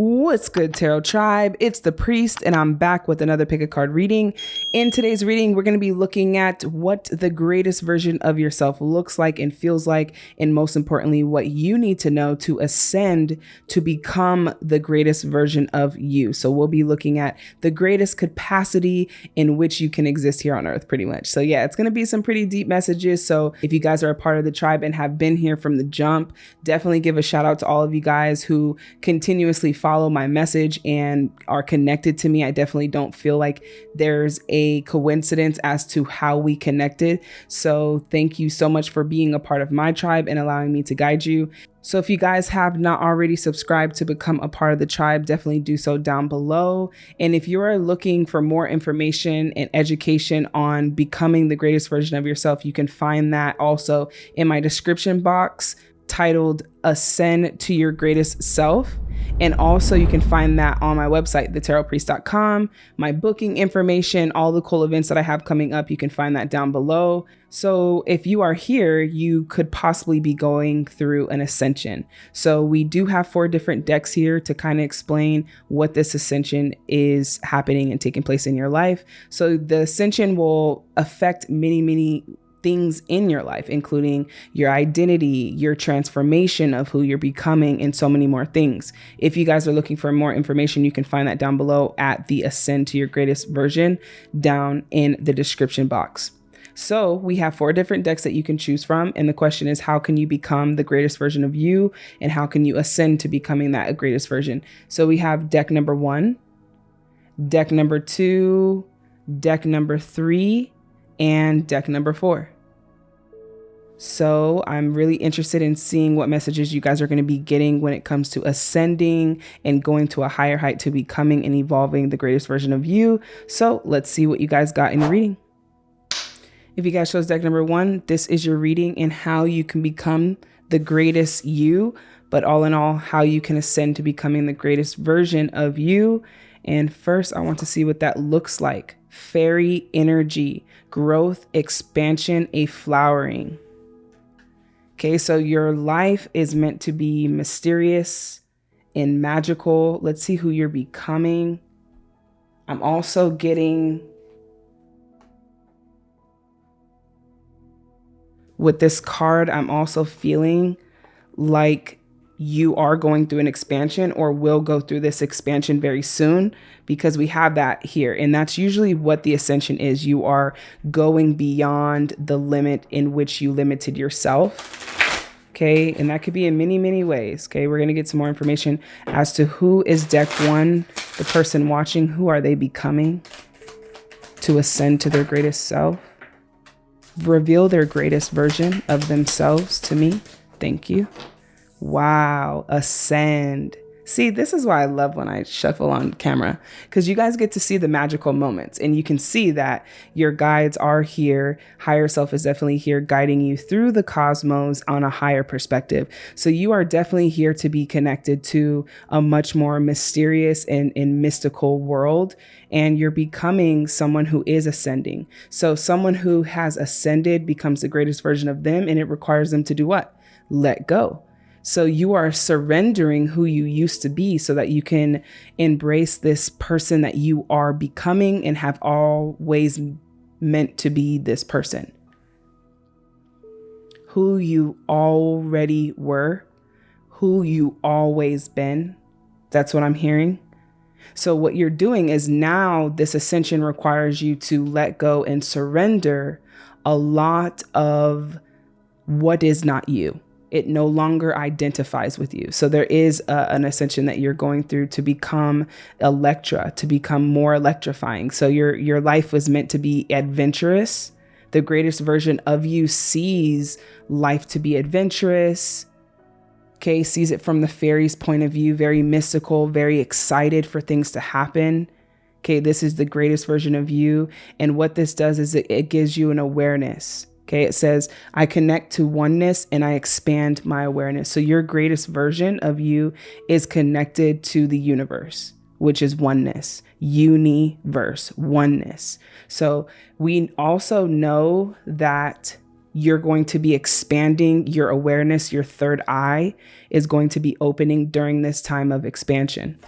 What's good, Tarot Tribe? It's the Priest, and I'm back with another pick a card reading. In today's reading, we're going to be looking at what the greatest version of yourself looks like and feels like, and most importantly, what you need to know to ascend to become the greatest version of you. So, we'll be looking at the greatest capacity in which you can exist here on earth, pretty much. So, yeah, it's going to be some pretty deep messages. So, if you guys are a part of the tribe and have been here from the jump, definitely give a shout out to all of you guys who continuously follow follow my message and are connected to me. I definitely don't feel like there's a coincidence as to how we connected. So thank you so much for being a part of my tribe and allowing me to guide you. So if you guys have not already subscribed to become a part of the tribe, definitely do so down below. And if you are looking for more information and education on becoming the greatest version of yourself, you can find that also in my description box titled Ascend to Your Greatest Self. And also, you can find that on my website, thetarotpriest.com, my booking information, all the cool events that I have coming up. You can find that down below. So, if you are here, you could possibly be going through an ascension. So, we do have four different decks here to kind of explain what this ascension is happening and taking place in your life. So, the ascension will affect many, many things in your life, including your identity, your transformation of who you're becoming, and so many more things. If you guys are looking for more information, you can find that down below at the Ascend to Your Greatest version down in the description box. So we have four different decks that you can choose from. And the question is, how can you become the greatest version of you? And how can you ascend to becoming that greatest version? So we have deck number one, deck number two, deck number three, and deck number four. So I'm really interested in seeing what messages you guys are going to be getting when it comes to ascending and going to a higher height to becoming and evolving the greatest version of you. So let's see what you guys got in your reading. If you guys chose deck number one, this is your reading and how you can become the greatest you, but all in all, how you can ascend to becoming the greatest version of you. And first, I want to see what that looks like fairy energy, growth, expansion, a flowering. Okay, so your life is meant to be mysterious and magical. Let's see who you're becoming. I'm also getting with this card, I'm also feeling like you are going through an expansion or will go through this expansion very soon because we have that here. And that's usually what the ascension is. You are going beyond the limit in which you limited yourself. Okay, and that could be in many, many ways. Okay, we're going to get some more information as to who is deck one, the person watching, who are they becoming to ascend to their greatest self, reveal their greatest version of themselves to me. Thank you. Wow, ascend. See, this is why I love when I shuffle on camera because you guys get to see the magical moments and you can see that your guides are here. Higher self is definitely here guiding you through the cosmos on a higher perspective. So you are definitely here to be connected to a much more mysterious and, and mystical world. And you're becoming someone who is ascending. So someone who has ascended becomes the greatest version of them and it requires them to do what? Let go so you are surrendering who you used to be so that you can embrace this person that you are becoming and have always meant to be this person. Who you already were, who you always been. That's what I'm hearing. So, what you're doing is now this ascension requires you to let go and surrender a lot of what is not you it no longer identifies with you. So there is a, an ascension that you're going through to become Electra, to become more electrifying. So your your life was meant to be adventurous. The greatest version of you sees life to be adventurous. Okay, sees it from the fairy's point of view, very mystical, very excited for things to happen. Okay, this is the greatest version of you. And what this does is it, it gives you an awareness Okay, it says, I connect to oneness and I expand my awareness. So your greatest version of you is connected to the universe, which is oneness, universe, oneness. So we also know that you're going to be expanding your awareness, your third eye is going to be opening during this time of expansion.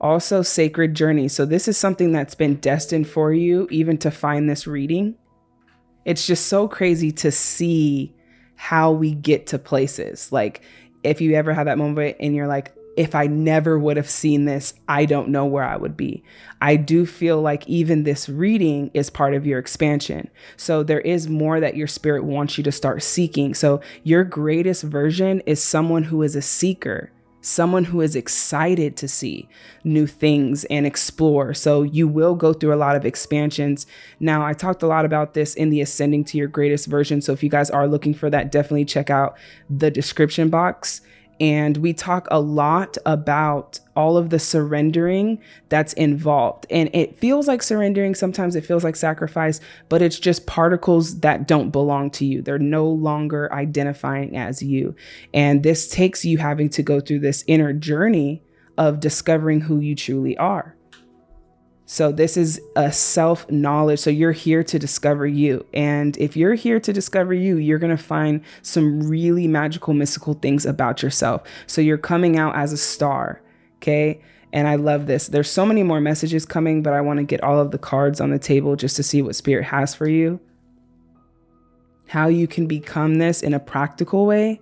Also, sacred journey. So, this is something that's been destined for you, even to find this reading. It's just so crazy to see how we get to places. Like, if you ever have that moment and you're like, if I never would have seen this, I don't know where I would be. I do feel like even this reading is part of your expansion. So there is more that your spirit wants you to start seeking. So your greatest version is someone who is a seeker someone who is excited to see new things and explore. So you will go through a lot of expansions. Now, I talked a lot about this in the Ascending to Your Greatest version. So if you guys are looking for that, definitely check out the description box. And we talk a lot about all of the surrendering that's involved. And it feels like surrendering. Sometimes it feels like sacrifice, but it's just particles that don't belong to you. They're no longer identifying as you. And this takes you having to go through this inner journey of discovering who you truly are. So this is a self knowledge. So you're here to discover you. And if you're here to discover you, you're going to find some really magical, mystical things about yourself. So you're coming out as a star. Okay. And I love this. There's so many more messages coming, but I want to get all of the cards on the table just to see what spirit has for you. How you can become this in a practical way.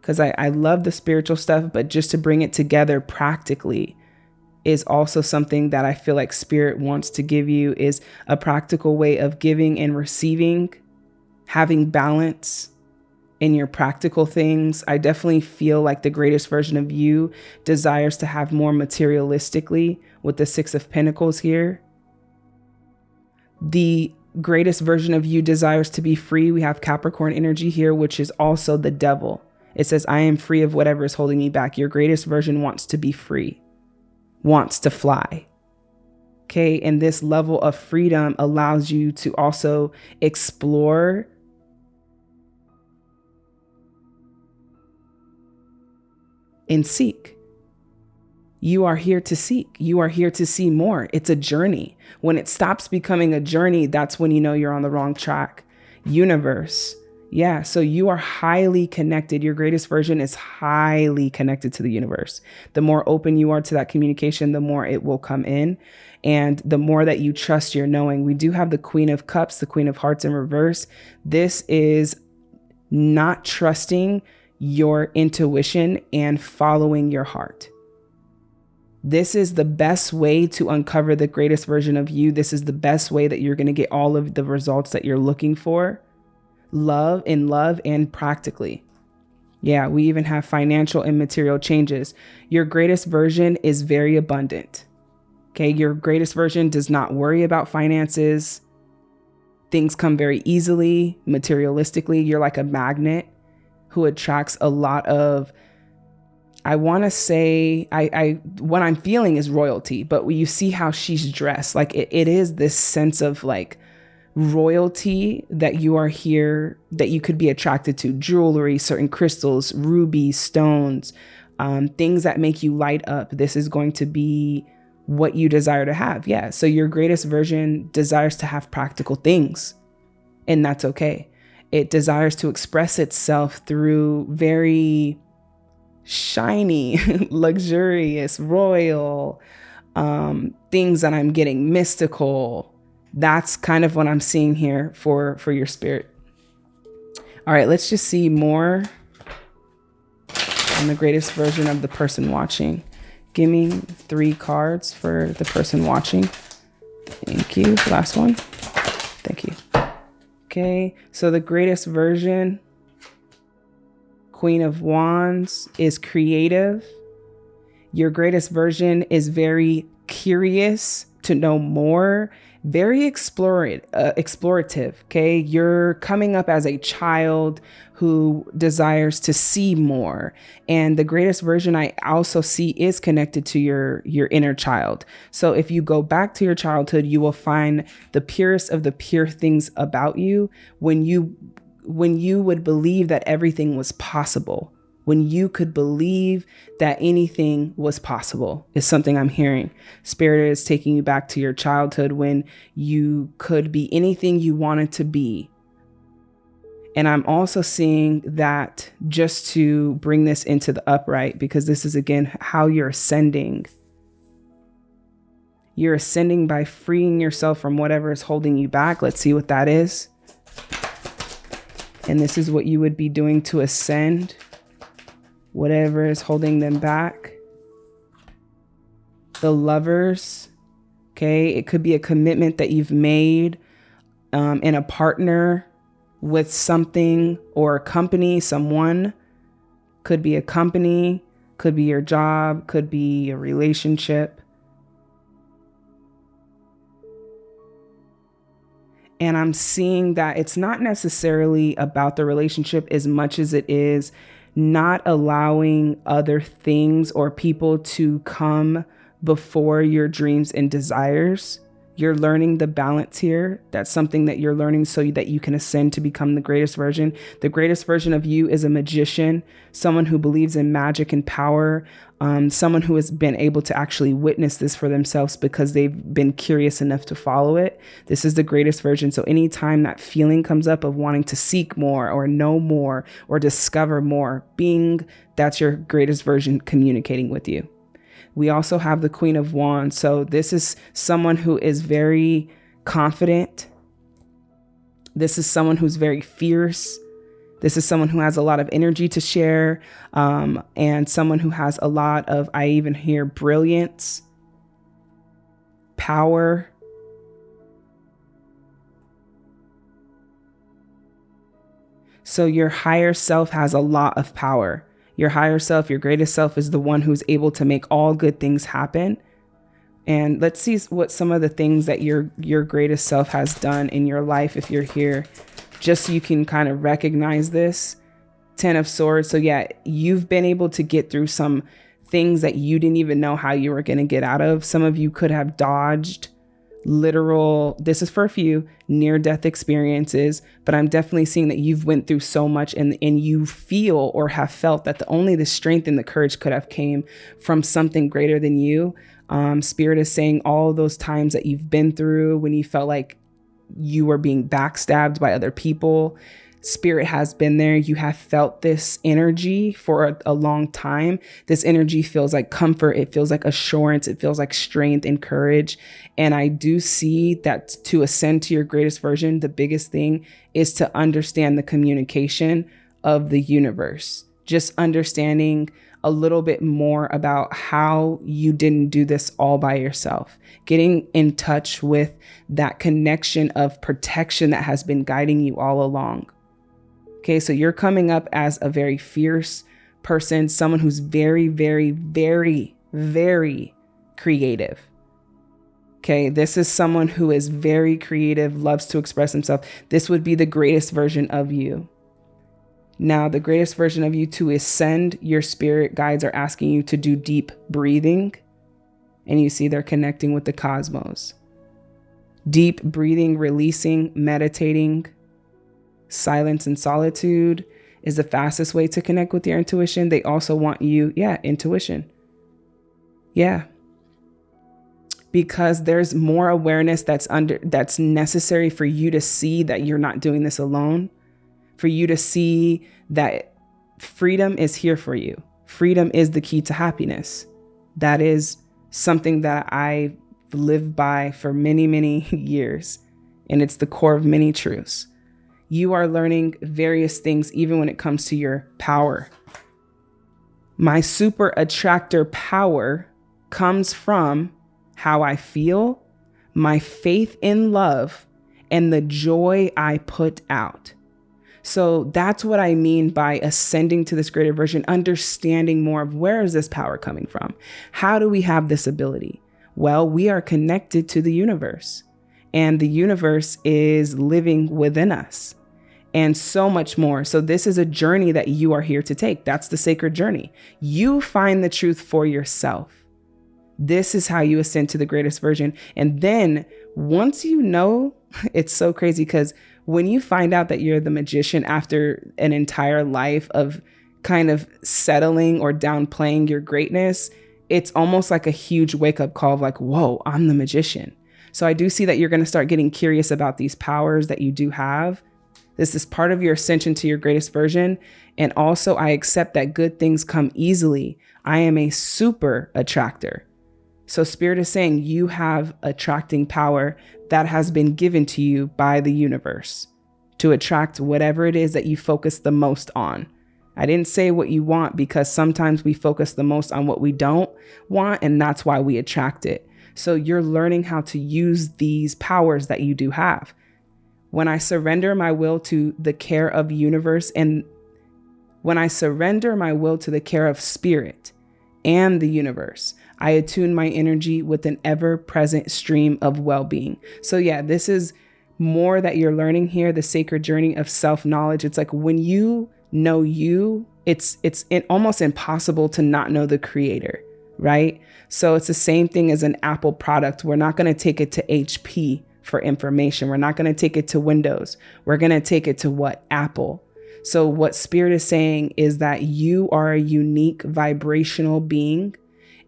Because I, I love the spiritual stuff, but just to bring it together practically is also something that I feel like spirit wants to give you is a practical way of giving and receiving, having balance in your practical things. I definitely feel like the greatest version of you desires to have more materialistically with the 6 of pentacles here. The greatest version of you desires to be free. We have Capricorn energy here, which is also the devil. It says, I am free of whatever is holding me back. Your greatest version wants to be free wants to fly. Okay. And this level of freedom allows you to also explore and seek. You are here to seek. You are here to see more. It's a journey. When it stops becoming a journey, that's when you know you're on the wrong track. Universe, yeah, so you are highly connected. Your greatest version is highly connected to the universe. The more open you are to that communication, the more it will come in. And the more that you trust your knowing, we do have the Queen of Cups, the Queen of Hearts in reverse. This is not trusting your intuition and following your heart. This is the best way to uncover the greatest version of you. This is the best way that you're going to get all of the results that you're looking for love in love and practically. Yeah, we even have financial and material changes. Your greatest version is very abundant. Okay, your greatest version does not worry about finances. Things come very easily, materialistically. You're like a magnet who attracts a lot of I want to say I, I what I'm feeling is royalty, but you see how she's dressed. Like it, it is this sense of like royalty that you are here, that you could be attracted to jewelry, certain crystals, rubies, stones, um, things that make you light up. This is going to be what you desire to have. Yeah. So your greatest version desires to have practical things, and that's okay. It desires to express itself through very shiny, luxurious, royal um, things that I'm getting mystical, that's kind of what I'm seeing here for for your spirit. All right, let's just see more on the greatest version of the person watching. Give me three cards for the person watching. Thank you. Last one. Thank you. Okay, so the greatest version, Queen of Wands, is creative. Your greatest version is very curious to know more very explorative, uh, explorative. Okay, you're coming up as a child who desires to see more, and the greatest version I also see is connected to your your inner child. So if you go back to your childhood, you will find the purest of the pure things about you when you when you would believe that everything was possible when you could believe that anything was possible is something I'm hearing. Spirit is taking you back to your childhood when you could be anything you wanted to be. And I'm also seeing that just to bring this into the upright, because this is again how you're ascending. You're ascending by freeing yourself from whatever is holding you back. Let's see what that is. And this is what you would be doing to ascend whatever is holding them back. The lovers, okay? It could be a commitment that you've made um, in a partner with something or a company, someone. Could be a company, could be your job, could be a relationship. And I'm seeing that it's not necessarily about the relationship as much as it is not allowing other things or people to come before your dreams and desires. You're learning the balance here. That's something that you're learning so that you can ascend to become the greatest version. The greatest version of you is a magician, someone who believes in magic and power, um, someone who has been able to actually witness this for themselves because they've been curious enough to follow it. This is the greatest version. So, anytime that feeling comes up of wanting to seek more or know more or discover more, being that's your greatest version communicating with you. We also have the Queen of Wands. So this is someone who is very confident. This is someone who's very fierce. This is someone who has a lot of energy to share um, and someone who has a lot of, I even hear brilliance, power. So your higher self has a lot of power. Your higher self, your greatest self is the one who's able to make all good things happen. And let's see what some of the things that your your greatest self has done in your life if you're here just so you can kind of recognize this. 10 of swords. So yeah, you've been able to get through some things that you didn't even know how you were going to get out of. Some of you could have dodged literal this is for a few near death experiences but i'm definitely seeing that you've went through so much and and you feel or have felt that the only the strength and the courage could have came from something greater than you. Um, spirit is saying all those times that you've been through when you felt like you were being backstabbed by other people spirit has been there. You have felt this energy for a, a, long time. This energy feels like comfort. It feels like assurance. It feels like strength and courage. And I do see that to ascend to your greatest version, the biggest thing is to understand the communication of the universe. Just understanding a little bit more about how you didn't do this all by yourself. Getting in touch with that connection of protection that has been guiding you all along. Okay, so you're coming up as a very fierce person, someone who's very, very, very, very creative. Okay, this is someone who is very creative, loves to express himself. This would be the greatest version of you. Now, the greatest version of you to ascend, your spirit guides are asking you to do deep breathing. And you see they're connecting with the cosmos. Deep breathing, releasing, meditating, silence and solitude is the fastest way to connect with your intuition. They also want you, yeah, intuition. Yeah. Because there's more awareness that's under that's necessary for you to see that you're not doing this alone, for you to see that freedom is here for you. Freedom is the key to happiness. That is something that I lived by for many, many years. And it's the core of many truths you are learning various things, even when it comes to your power. My super attractor power comes from how I feel, my faith in love, and the joy I put out. So that's what I mean by ascending to this greater version, understanding more of where is this power coming from? How do we have this ability? Well, we are connected to the universe, and the universe is living within us and so much more. So, this is a journey that you are here to take. That's the sacred journey. You find the truth for yourself. This is how you ascend to the greatest version. And then once you know, it's so crazy because when you find out that you're the magician after an entire life of kind of settling or downplaying your greatness, it's almost like a huge wake up call of like, whoa, I'm the magician. So I do see that you're going to start getting curious about these powers that you do have This is part of your ascension to your greatest version. And also, I accept that good things come easily. I am a super attractor. So, Spirit is saying you have attracting power that has been given to you by the universe to attract whatever it is that you focus the most on. I didn't say what you want because sometimes we focus the most on what we don't want, and that's why we attract it. So you're learning how to use these powers that you do have. When I surrender my will to the care of universe and when I surrender my will to the care of spirit and the universe, I attune my energy with an ever present stream of well being. So, yeah, this is more that you're learning here the sacred journey of self knowledge. It's like when you know you, it's it's almost impossible to not know the creator, right? So it's the same thing as an Apple product. We're not going to take it to HP for information. We're not going to take it to Windows. We're going to take it to what? Apple. So what spirit is saying is that you are a unique vibrational being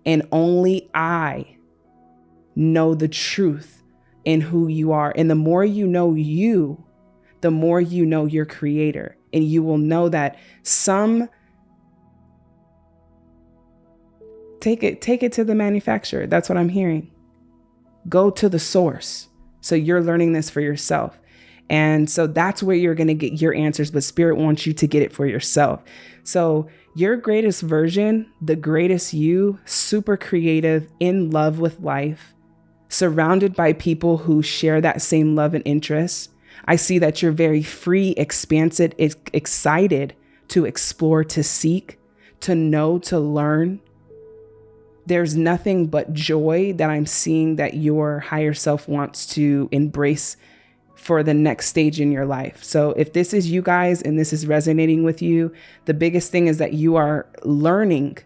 and only I know the truth in who you are. And the more you know you, the more you know your creator and you will know that some take it take it to the manufacturer that's what i'm hearing go to the source so you're learning this for yourself and so that's where you're going to get your answers but spirit wants you to get it for yourself so your greatest version the greatest you super creative in love with life surrounded by people who share that same love and interest I see that you're very free, expansive, excited to explore, to seek, to know, to learn. There's nothing but joy that I'm seeing that your higher self wants to embrace for the next stage in your life. So, if this is you guys and this is resonating with you, the biggest thing is that you are learning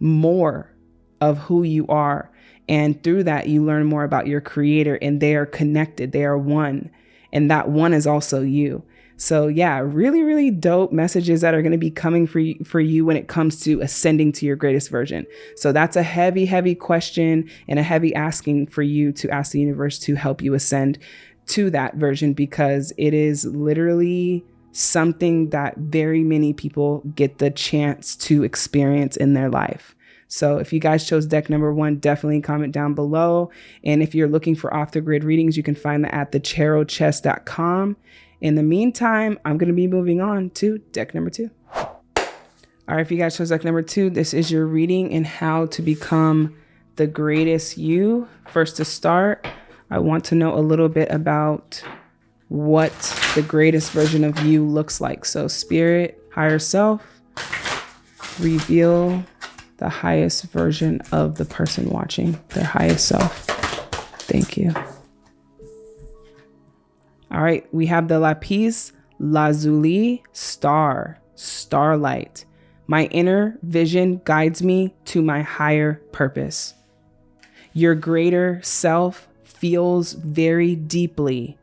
more of who you are. And through that, you learn more about your creator, and they are connected, they are one and that one is also you. So yeah, really, really dope messages that are going to be coming for you, for you when it comes to ascending to your greatest version. So that's a heavy, heavy question and a heavy asking for you to ask the universe to help you ascend to that version because it is literally something that very many people get the chance to experience in their life. So if you guys chose deck number one, definitely comment down below. And if you're looking for off the grid readings, you can find that at thetarotpriest.com. In the meantime, I'm going to be moving on to deck number two. All right, if you guys chose deck number two, this is your reading and how to become the greatest you. First to start, I want to know a little bit about what the greatest version of you looks like. So, spirit, higher self, reveal the highest version of the person watching, their highest self. Thank you. All right, we have the lapis lazuli star, starlight. My inner vision guides me to my higher purpose. Your greater self feels very deeply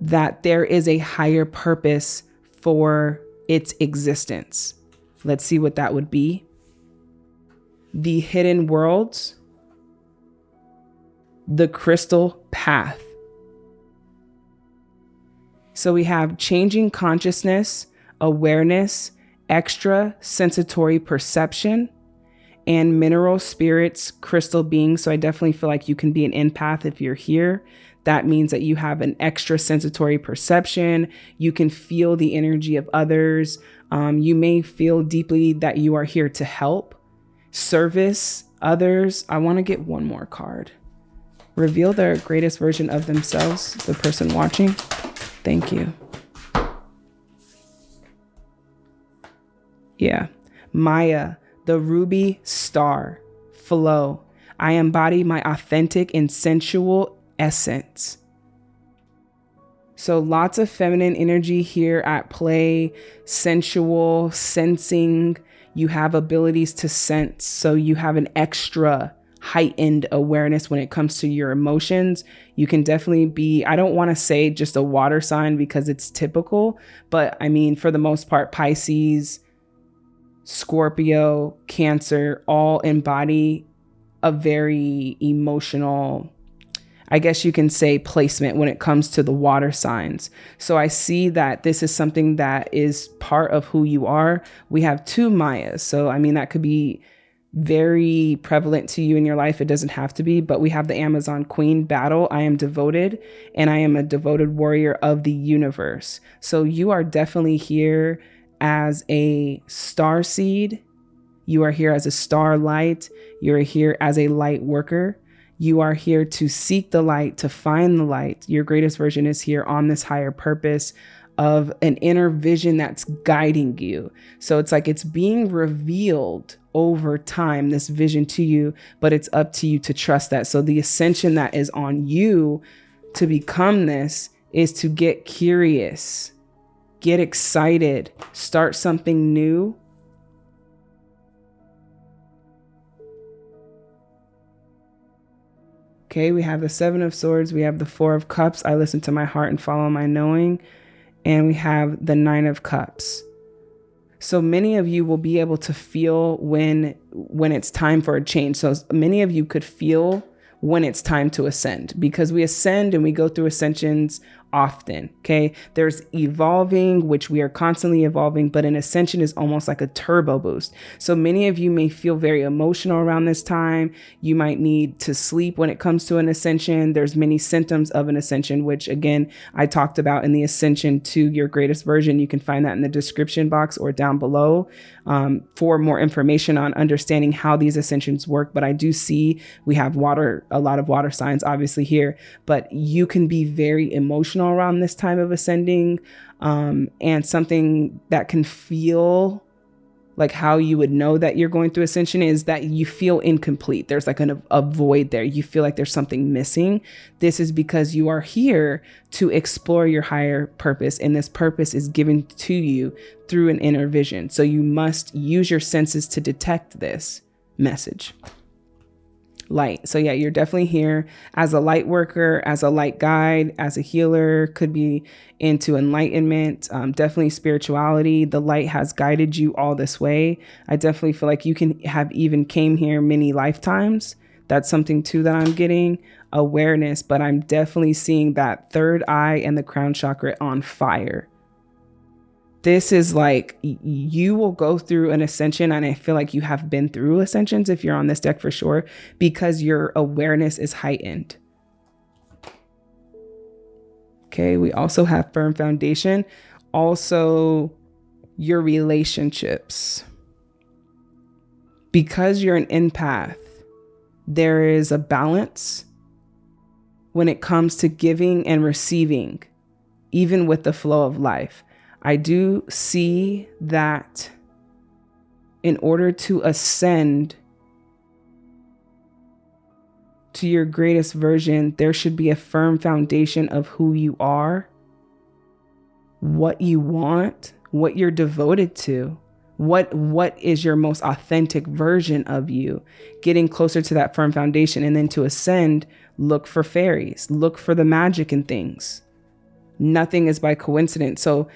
that there is a higher purpose for its existence. Let's see what that would be the hidden worlds, the crystal path. So we have changing consciousness, awareness, extra sensatory perception, and mineral spirits, crystal beings. So I definitely feel like you can be an empath if you're here. That means that you have an extra sensatory perception. You can feel the energy of others. Um, you may feel deeply that you are here to help service others. I want to get one more card. Reveal their greatest version of themselves, the person watching. Thank you. Yeah. Maya, the ruby star, flow. I embody my authentic and sensual essence. So lots of feminine energy here at play, sensual, sensing, you have abilities to sense. So you have an extra heightened awareness when it comes to your emotions. You can definitely be, I don't want to say just a water sign because it's typical, but I mean, for the most part, Pisces, Scorpio, Cancer all embody a very emotional I guess you can say placement when it comes to the water signs. So I see that this is something that is part of who you are. We have two Mayas. So, I mean, that could be very prevalent to you in your life. It doesn't have to be, but we have the Amazon Queen battle. I am devoted and I am a devoted warrior of the universe. So you are definitely here as a star seed. You are here as a star light. You are here as a light worker. You are here to seek the light, to find the light. Your greatest version is here on this higher purpose of an inner vision that's guiding you. So it's like it's being revealed over time, this vision to you, but it's up to you to trust that. So the ascension that is on you to become this is to get curious, get excited, start something new. Okay, we have the Seven of Swords, we have the Four of Cups. I listen to my heart and follow my knowing. And we have the Nine of Cups. So many of you will be able to feel when when it's time for a change. So many of you could feel when it's time to ascend because we ascend and we go through ascensions often. Okay. There's evolving, which we are constantly evolving, but an ascension is almost like a turbo boost. So many of you may feel very emotional around this time. You might need to sleep when it comes to an ascension. There's many symptoms of an ascension, which again, I talked about in the ascension to your greatest version. You can find that in the description box or down below um, for more information on understanding how these ascensions work. But I do see we have water, a lot of water signs obviously here, but you can be very emotional around this time of ascending um, and something that can feel like how you would know that you're going through ascension is that you feel incomplete. There's like an, a void there. You feel like there's something missing. This is because you are here to explore your higher purpose, and this purpose is given to you through an inner vision. So you must use your senses to detect this message light. So yeah, you're definitely here as a light worker, as a light guide, as a healer, could be into enlightenment, um, definitely spirituality. The light has guided you all this way. I definitely feel like you can have even came here many lifetimes. That's something too that I'm getting awareness, but I'm definitely seeing that third eye and the crown chakra on fire this is like you will go through an ascension and i feel like you have been through ascensions if you're on this deck for sure because your awareness is heightened. Okay we also have firm foundation. Also your relationships. Because you're an empath there is a balance when it comes to giving and receiving even with the flow of life I do see that in order to ascend to your greatest version, there should be a firm foundation of who you are, what you want, what you're devoted to. What what is your most authentic version of you? Getting closer to that firm foundation and then to ascend, look for fairies, look for the magic in things. Nothing is by coincidence. So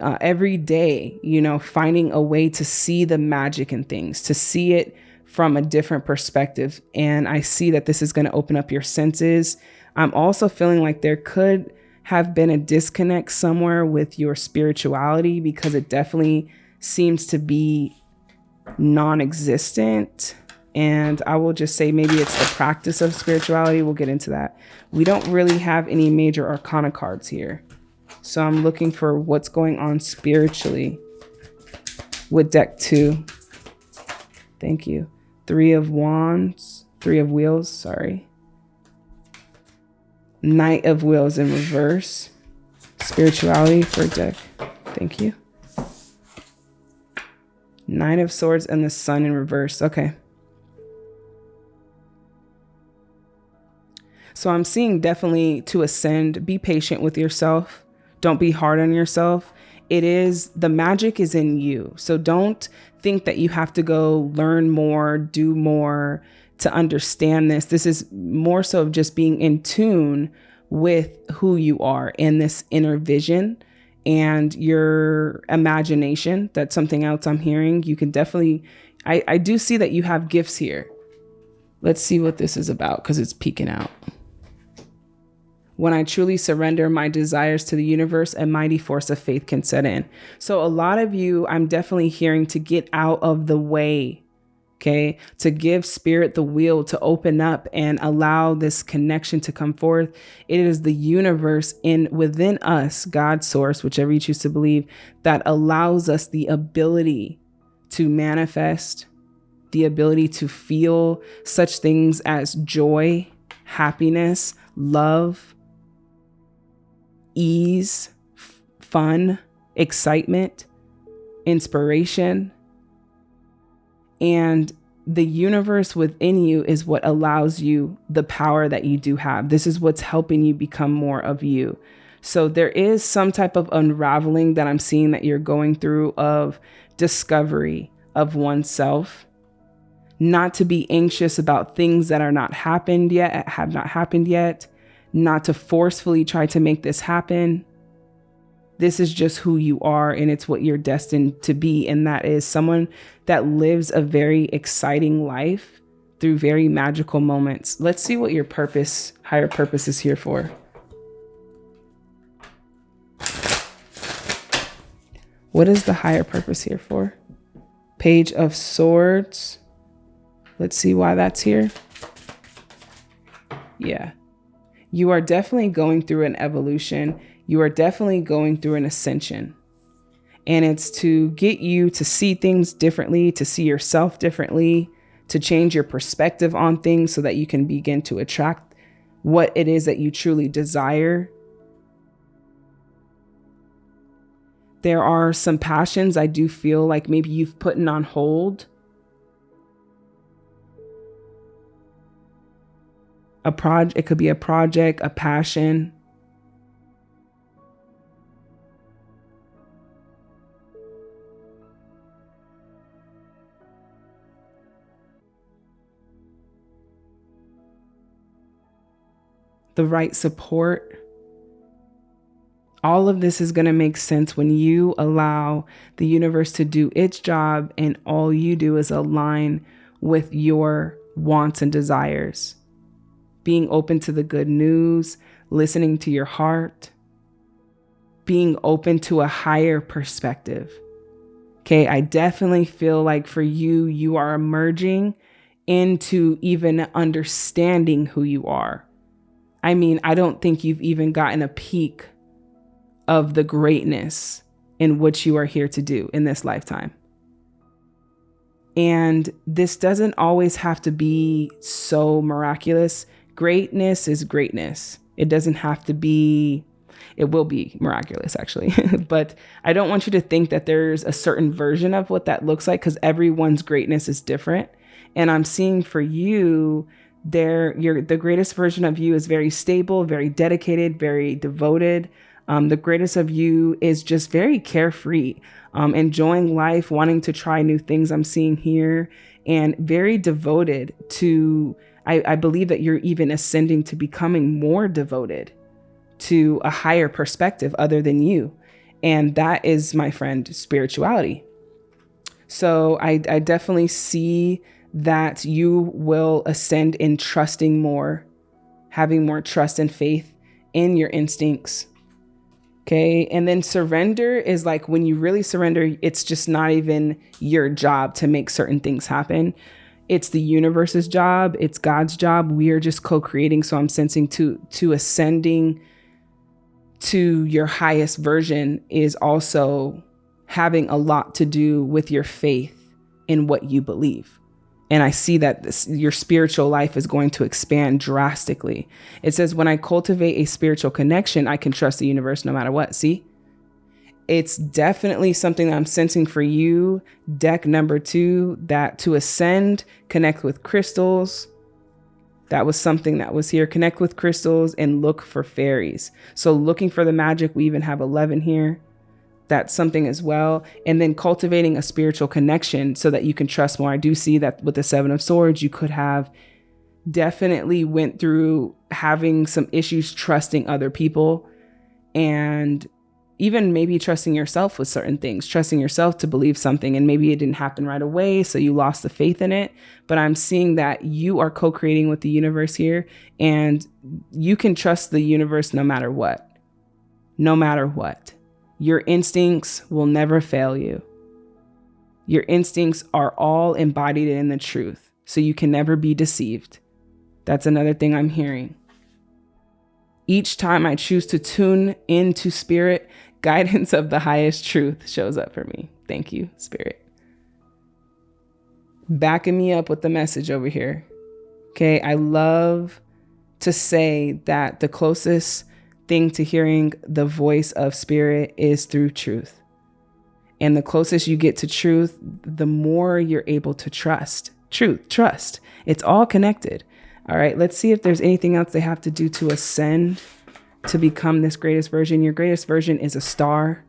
uh, every day, you know, finding a way to see the magic in things, to see it from a different perspective. And I see that this is going to open up your senses. I'm also feeling like there could have been a disconnect somewhere with your spirituality because it definitely seems to be non existent. And I will just say maybe it's the practice of spirituality. We'll get into that. We don't really have any major arcana cards here. So I'm looking for what's going on spiritually with deck two. Thank you. Three of wands, three of wheels, sorry. Knight of wheels in reverse. Spirituality for deck. Thank you. Nine of swords and the sun in reverse. Okay. So I'm seeing definitely to ascend, be patient with yourself. Don't be hard on yourself. It is the magic is in you. So don't think that you have to go learn more, do more to understand this. This is more so of just being in tune with who you are in this inner vision and your imagination. That's something else I'm hearing. You can definitely, I, I do see that you have gifts here. Let's see what this is about because it's peeking out. When I truly surrender my desires to the universe, a mighty force of faith can set in. So, a lot of you, I'm definitely hearing to get out of the way, okay? To give spirit the wheel to open up and allow this connection to come forth. It is the universe in within us, God's source, whichever you choose to believe, that allows us the ability to manifest, the ability to feel such things as joy, happiness, love, ease, f- fun, excitement, inspiration. And the universe within you is what allows you the power that you do have. This is what's helping you become more of you. So there is some type of unraveling that I'm seeing that you're going through of discovery of oneself. Not to be anxious about things that are not happened yet, have not happened yet not to forcefully try to make this happen. This is just who you are, and it's what you're destined to be. And that is someone that lives a very exciting life through very magical moments. Let's see what your purpose, higher purpose, is here for. What is the higher purpose here for? Page of Swords. Let's see why that's here. Yeah you are definitely going through an evolution. You are definitely going through an ascension. And it's to get you to see things differently, to see yourself differently, to change your perspective on things so that you can begin to attract what it is that you truly desire. There are some passions I do feel like maybe you've put on hold a project it could be a project a passion. The right support. All of this is going to make sense when you allow the universe to do its job and all you do is align with your wants and desires being open to the good news, listening to your heart, being open to a higher perspective. Okay, I definitely feel like for you, you are emerging into even understanding who you are. I mean, I don't think you've even gotten a peek of the greatness in what you are here to do in this lifetime. And this doesn't always have to be so miraculous greatness is greatness. It doesn't have to be, it will be miraculous actually. but I don't want you to think that there's a certain version of what that looks like because everyone's greatness is different. And I'm seeing for you, there, your the greatest version of you is very stable, very dedicated, very devoted. Um, the greatest of you is just very carefree, um, enjoying life, wanting to try new things. I'm seeing here, and very devoted to I, I believe that you're even ascending to becoming more devoted to a higher perspective other than you. And that is, my friend, spirituality. So I, I definitely see that you will ascend in trusting more, having more trust and faith in your instincts. Okay. And then surrender is like when you really surrender, it's just not even your job to make certain things happen it's the universe's job. It's god's job. We are just co-creating. So i'm sensing to to ascending to your highest version is also having a lot to do with your faith in what you believe. And i see that this, your spiritual life is going to expand drastically. It says when i cultivate a spiritual connection i can trust the universe no matter what. See it's definitely something that I'm sensing for you. Deck number two, that to ascend, connect with crystals. That was something that was here. Connect with crystals and look for fairies. So looking for the magic, we even have 11 here. That's something as well. And then cultivating a spiritual connection so that you can trust more. I do see that with the Seven of Swords, you could have definitely went through having some issues trusting other people and even maybe trusting yourself with certain things, trusting yourself to believe something, and maybe it didn't happen right away, so you lost the faith in it. But I'm seeing that you are co creating with the universe here, and you can trust the universe no matter what. No matter what. Your instincts will never fail you. Your instincts are all embodied in the truth, so you can never be deceived. That's another thing I'm hearing. Each time I choose to tune into spirit, guidance of the highest truth shows up for me. Thank you, Spirit. Backing me up with the message over here. Okay, I love to say that the closest thing to hearing the voice of Spirit is through truth. And the closest you get to truth, the more you're able to trust. Truth, trust. It's all connected. All right, let's see if there's anything else they have to do to ascend to become this greatest version. Your greatest version is a star.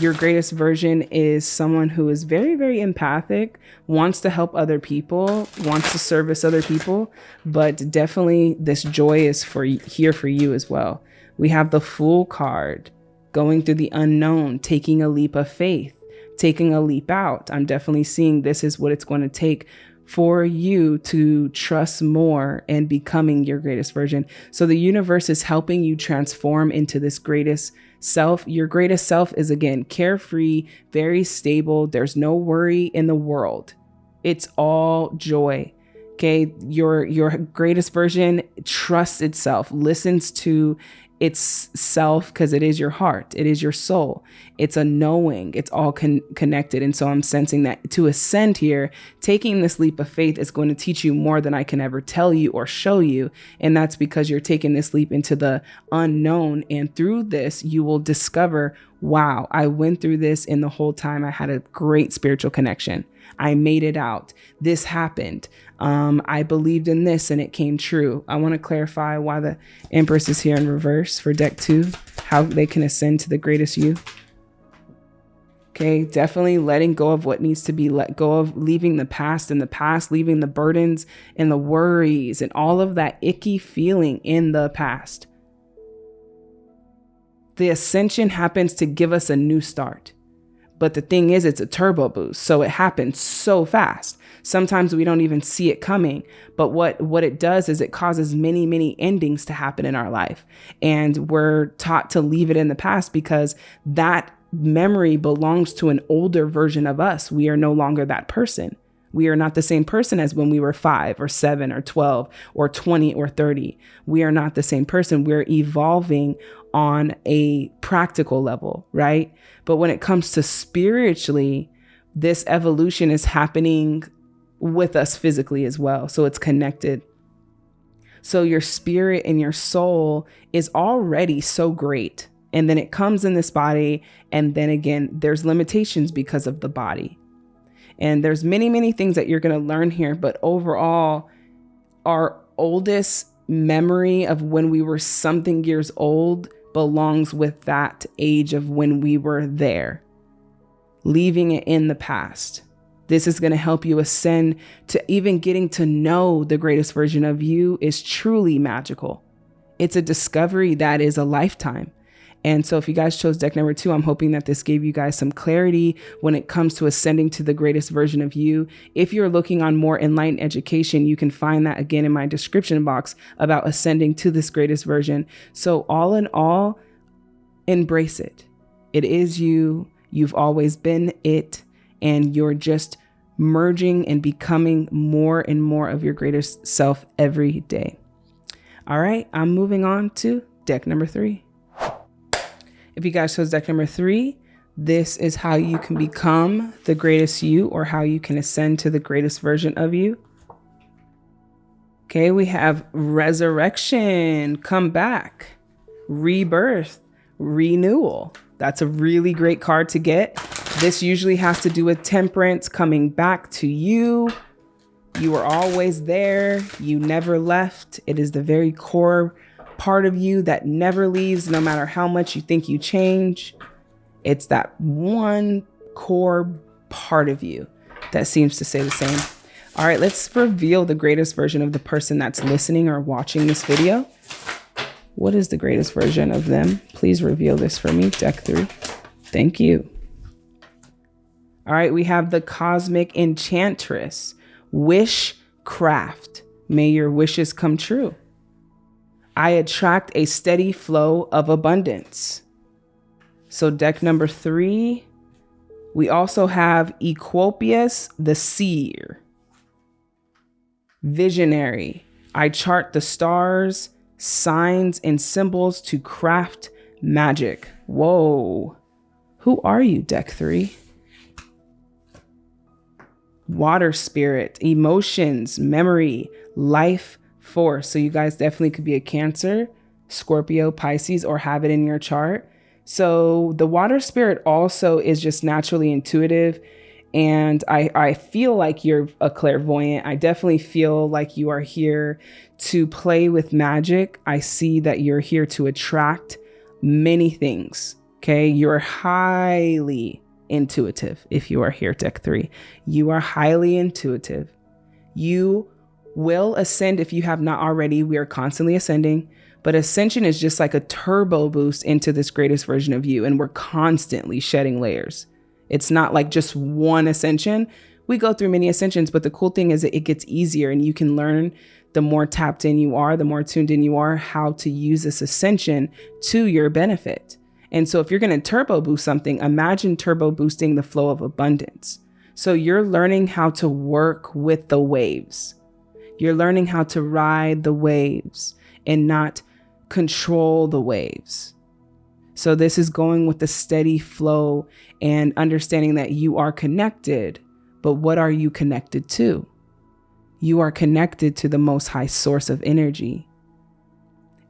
Your greatest version is someone who is very, very empathic, wants to help other people, wants to service other people, but definitely this joy is for here for you as well. We have the Fool card, going through the unknown, taking a leap of faith, taking a leap out. I'm definitely seeing this is what it's going to take for you to trust more and becoming your greatest version. So the universe is helping you transform into this greatest self. Your greatest self is again carefree, very stable. There's no worry in the world. It's all joy. Okay, your your greatest version trusts itself, listens to it's self because it is your heart it is your soul. It's a knowing it's all con- connected. And so i'm sensing that to ascend here taking this leap of faith is going to teach you more than i can ever tell you or show you. And that's because you're taking this leap into the unknown. And through this you will discover wow i went through this and the whole time i had a great spiritual connection I made it out. This happened. Um, I believed in this and it came true. I want to clarify why the Empress is here in reverse for deck two, how they can ascend to the greatest you. Okay, definitely letting go of what needs to be let go of, leaving the past in the past, leaving the burdens and the worries and all of that icky feeling in the past. The ascension happens to give us a new start. But the thing is, it's a turbo boost. So it happens so fast. Sometimes we don't even see it coming. But what, what it does is it causes many, many endings to happen in our life. And we're taught to leave it in the past because that memory belongs to an older version of us. We are no longer that person. We are not the same person as when we were five or seven or 12 or 20 or 30. We are not the same person. We're evolving on a practical level, right? But when it comes to spiritually, this evolution is happening with us physically as well. So it's connected. So your spirit and your soul is already so great. And then it comes in this body. And then again, there's limitations because of the body. And there's many, many things that you're going to learn here. But overall, our oldest memory of when we were something years old belongs with that age of when we were there, leaving it in the past. This is going to help you ascend to even getting to know the greatest version of you is truly magical. It's a discovery that is a lifetime. And so if you guys chose deck number two, I'm hoping that this gave you guys some clarity when it comes to ascending to the greatest version of you. If you're looking on more enlightened education, you can find that again in my description box about ascending to this greatest version. So all in all, embrace it. It is you. You've always been it. And you're just merging and becoming more and more of your greatest self every day. All right, I'm moving on to deck number three. If you guys chose deck number three, this is how you can become the greatest you or how you can ascend to the greatest version of you. Okay, we have resurrection, come back, rebirth, renewal. That's a really great card to get. This usually has to do with temperance coming back to you. You were always there. You never left. It is the very core part of you that never leaves, no matter how much you think you change. It's that one core part of you that seems to say the same. All right, let's reveal the greatest version of the person that's listening or watching this video. What is the greatest version of them? Please reveal this for me, deck three. Thank you. All right, we have the Cosmic Enchantress, Wish Craft. May your wishes come true. I attract a steady flow of abundance. So, deck number three, we also have Equopius the Seer. Visionary. I chart the stars, signs, and symbols to craft magic. Whoa. Who are you, deck three? Water spirit, emotions, memory, life force. So you guys definitely could be a Cancer, Scorpio, Pisces, or have it in your chart. So the water spirit also is just naturally intuitive. And I, I feel like you're a clairvoyant. I definitely feel like you are here to play with magic. I see that you're here to attract many things. Okay. You're highly intuitive if you are here, deck three. You are highly intuitive. You will ascend if you have not already. We are constantly ascending. But ascension is just like a turbo boost into this greatest version of you. And we're constantly shedding layers. It's not like just one ascension. We go through many ascensions, but the cool thing is that it gets easier and you can learn the more tapped in you are, the more tuned in you are, how to use this ascension to your benefit. And so if you're going to turbo boost something, imagine turbo boosting the flow of abundance. So you're learning how to work with the waves. You're learning how to ride the waves and not control the waves. So, this is going with the steady flow and understanding that you are connected. But what are you connected to? You are connected to the most high source of energy.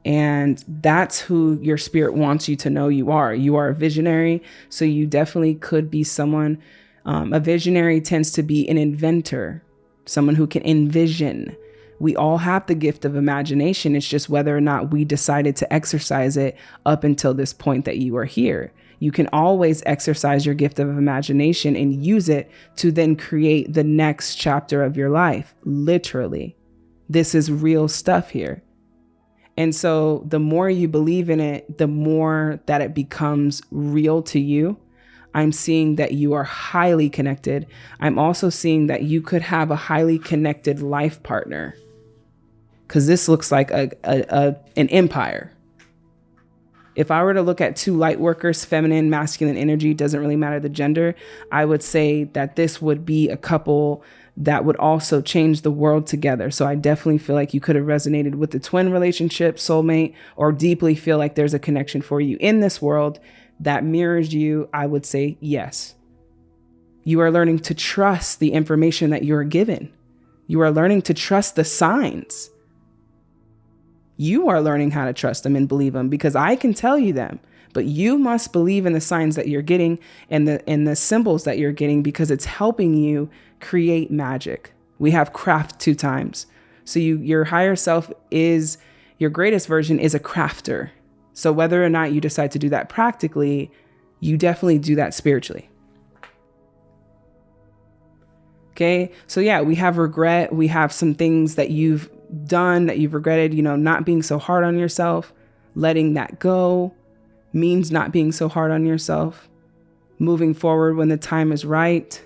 And that's who your spirit wants you to know you are. You are a visionary. So, you definitely could be someone. Um, a visionary tends to be an inventor, someone who can envision, we all have the gift of imagination. It's just whether or not we decided to exercise it up until this point that you are here. You can always exercise your gift of imagination and use it to then create the next chapter of your life. Literally. This is real stuff here. And so the more you believe in it, the more that it becomes real to you. I'm seeing that you are highly connected. I'm also seeing that you could have a highly connected life partner because this looks like a, a, a, an empire. If I were to look at two light workers, feminine, masculine energy, doesn't really matter the gender, I would say that this would be a couple that would also change the world together. So I definitely feel like you could have resonated with the twin relationship, soulmate, or deeply feel like there's a connection for you in this world that mirrors you. I would say yes. You are learning to trust the information that you're given. You are learning to trust the signs you are learning how to trust them and believe them because I can tell you them. But you must believe in the signs that you're getting and the and the symbols that you're getting because it's helping you create magic. We have craft two times. So you your higher self is your greatest version is a crafter. So whether or not you decide to do that practically, you definitely do that spiritually. Okay. So yeah, we have regret. We have some things that you've done that you've regretted, you know, not being so hard on yourself, letting that go means not being so hard on yourself, moving forward when the time is right.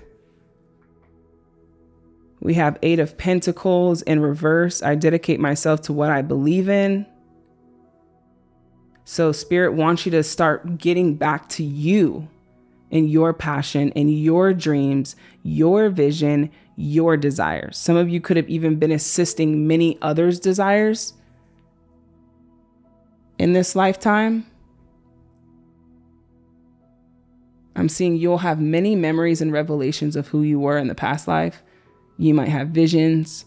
We have Eight of Pentacles in reverse. I dedicate myself to what I believe in. So, Spirit wants you to start getting back to you and your passion and your dreams, your vision, your desires. Some of you could have even been assisting many others' desires in this lifetime. I'm seeing you'll have many memories and revelations of who you were in the past life. You might have visions.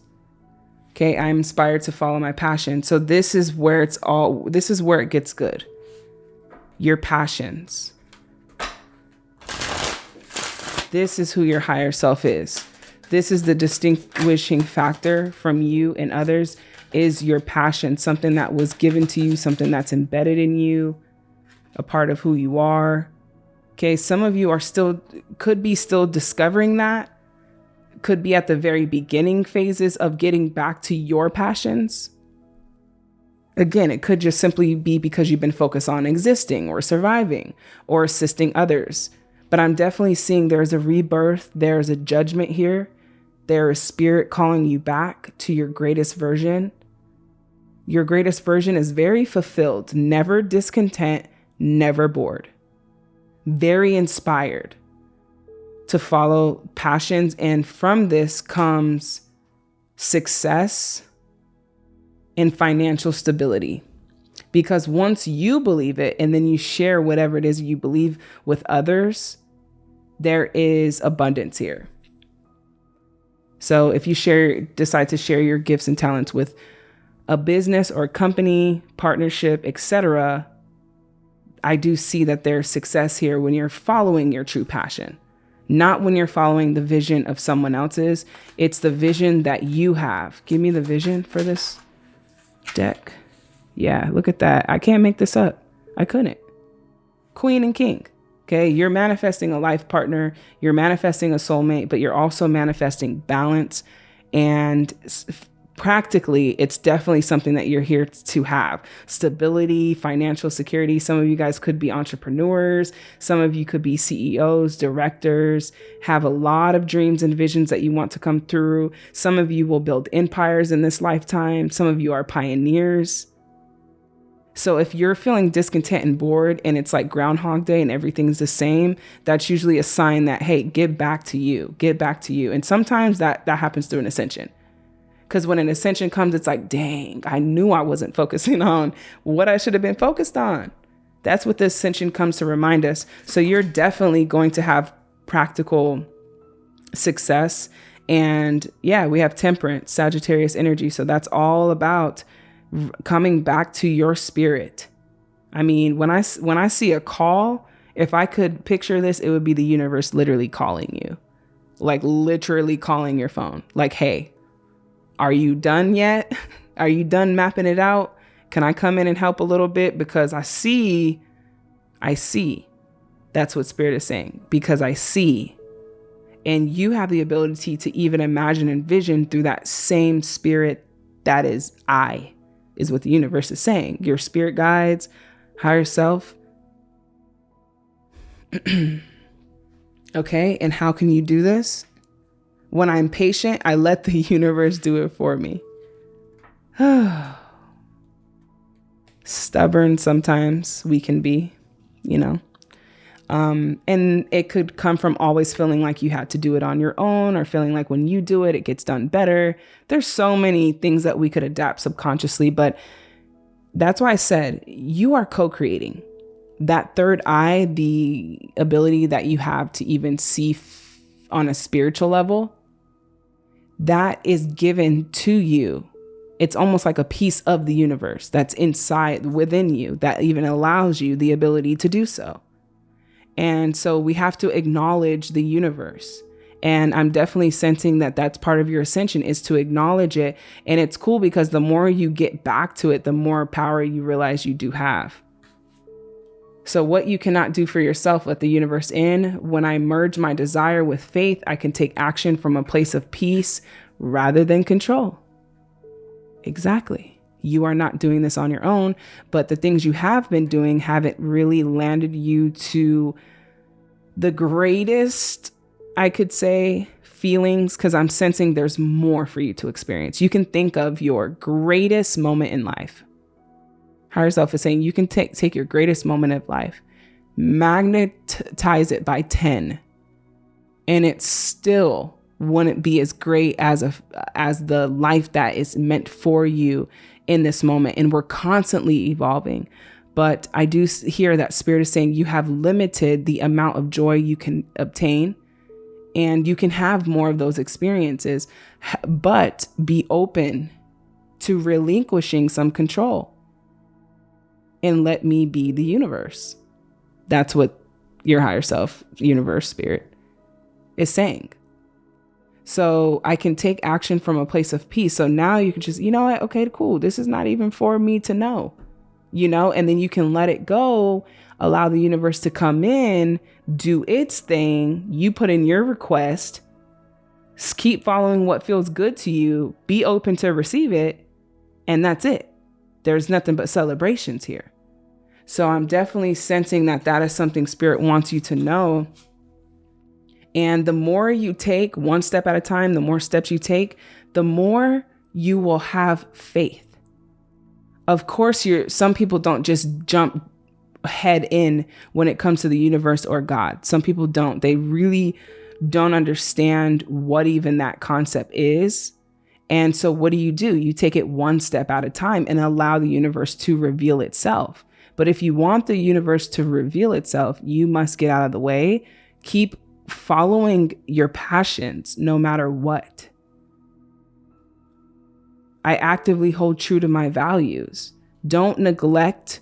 Okay, I'm inspired to follow my passion. So this is where it's all this is where it gets good. Your passions. This is who your higher self is this is the distinguishing factor from you and others is your passion, something that was given to you, something that's embedded in you, a part of who you are. Okay, some of you are still, could be still discovering that, could be at the very beginning phases of getting back to your passions. Again, it could just simply be because you've been focused on existing or surviving or assisting others. But I'm definitely seeing there's a rebirth, there's a judgment here, there is spirit calling you back to your greatest version. Your greatest version is very fulfilled, never discontent, never bored, very inspired to follow passions. And from this comes success and financial stability. Because once you believe it and then you share whatever it is you believe with others, there is abundance here. So if you share decide to share your gifts and talents with a business or a company, partnership, etc., I do see that there's success here when you're following your true passion. Not when you're following the vision of someone else's. It's the vision that you have. Give me the vision for this deck. Yeah, look at that. I can't make this up. I couldn't. Queen and King. Okay, you're manifesting a life partner, you're manifesting a soulmate, but you're also manifesting balance and practically it's definitely something that you're here to have. Stability financial security. Some of you guys could be entrepreneurs. Some of you could be ceos directors. Have a lot of dreams and visions that you want to come through. Some of you will build empires in this lifetime. Some of you are pioneers. So if you're feeling discontent and bored and it's like groundhog day and everything's the same that's usually a sign that hey get back to you. Get back to you. And sometimes that that happens through an ascension because when an ascension comes, it's like, dang, I knew I wasn't focusing on what I should have been focused on. That's what the ascension comes to remind us. So you're definitely going to have practical success. And yeah, we have temperance, Sagittarius energy. So that's all about coming back to your spirit. I mean, when I when I see a call, if I could picture this, it would be the universe literally calling you. Like literally calling your phone. Like, "Hey, are you done yet? Are you done mapping it out? Can I come in and help a little bit? Because I see, I see. That's what Spirit is saying. Because I see. And you have the ability to even imagine and vision through that same spirit that is I, is what the universe is saying. Your spirit guides, higher self. okay, and how can you do this? When I'm patient, I let the universe do it for me. Stubborn sometimes we can be, you know. Um, and it could come from always feeling like you had to do it on your own or feeling like when you do it, it gets done better. There's so many things that we could adapt subconsciously, but that's why I said you are co creating. That third eye, the ability that you have to even see f- on a spiritual level, that is given to you. It's almost like a piece of the universe that's inside within you that even allows you the ability to do so. And so we have to acknowledge the universe. And I'm definitely sensing that that's part of your ascension is to acknowledge it. And it's cool because the more you get back to it, the more power you realize you do have. So, what you cannot do for yourself, let the universe in. When I merge my desire with faith, I can take action from a place of peace rather than control. Exactly. You are not doing this on your own, but the things you have been doing haven't really landed you to the greatest, I could say, feelings, because I'm sensing there's more for you to experience. You can think of your greatest moment in life higher self is saying you can take take your greatest moment of life, magnetize it by 10, and it still wouldn't be as great as a as the life that is meant for you in this moment. And we're constantly evolving. But I do hear that spirit is saying you have limited the amount of joy you can obtain and you can have more of those experiences, but be open to relinquishing some control and let me be the universe. That's what your higher self, universe, spirit is saying. So I can take action from a place of peace. So now you can just, you know what? Okay, cool. This is not even for me to know, you know, and then you can let it go, allow the universe to come in, do its thing. You put in your request, keep following what feels good to you, be open to receive it, and that's it. there's nothing but celebrations here. So I'm definitely sensing that that is something spirit wants you to know. And the more you take one step at a time, the more steps you take, the more you will have faith. Of course, you're some people don't just jump head in when it comes to the universe or God. Some people don't. They really don't understand what even that concept is. And so, what do you do? You take it one step at a time and allow the universe to reveal itself. But if you want the universe to reveal itself, you must get out of the way. Keep following your passions no matter what. I actively hold true to my values. Don't neglect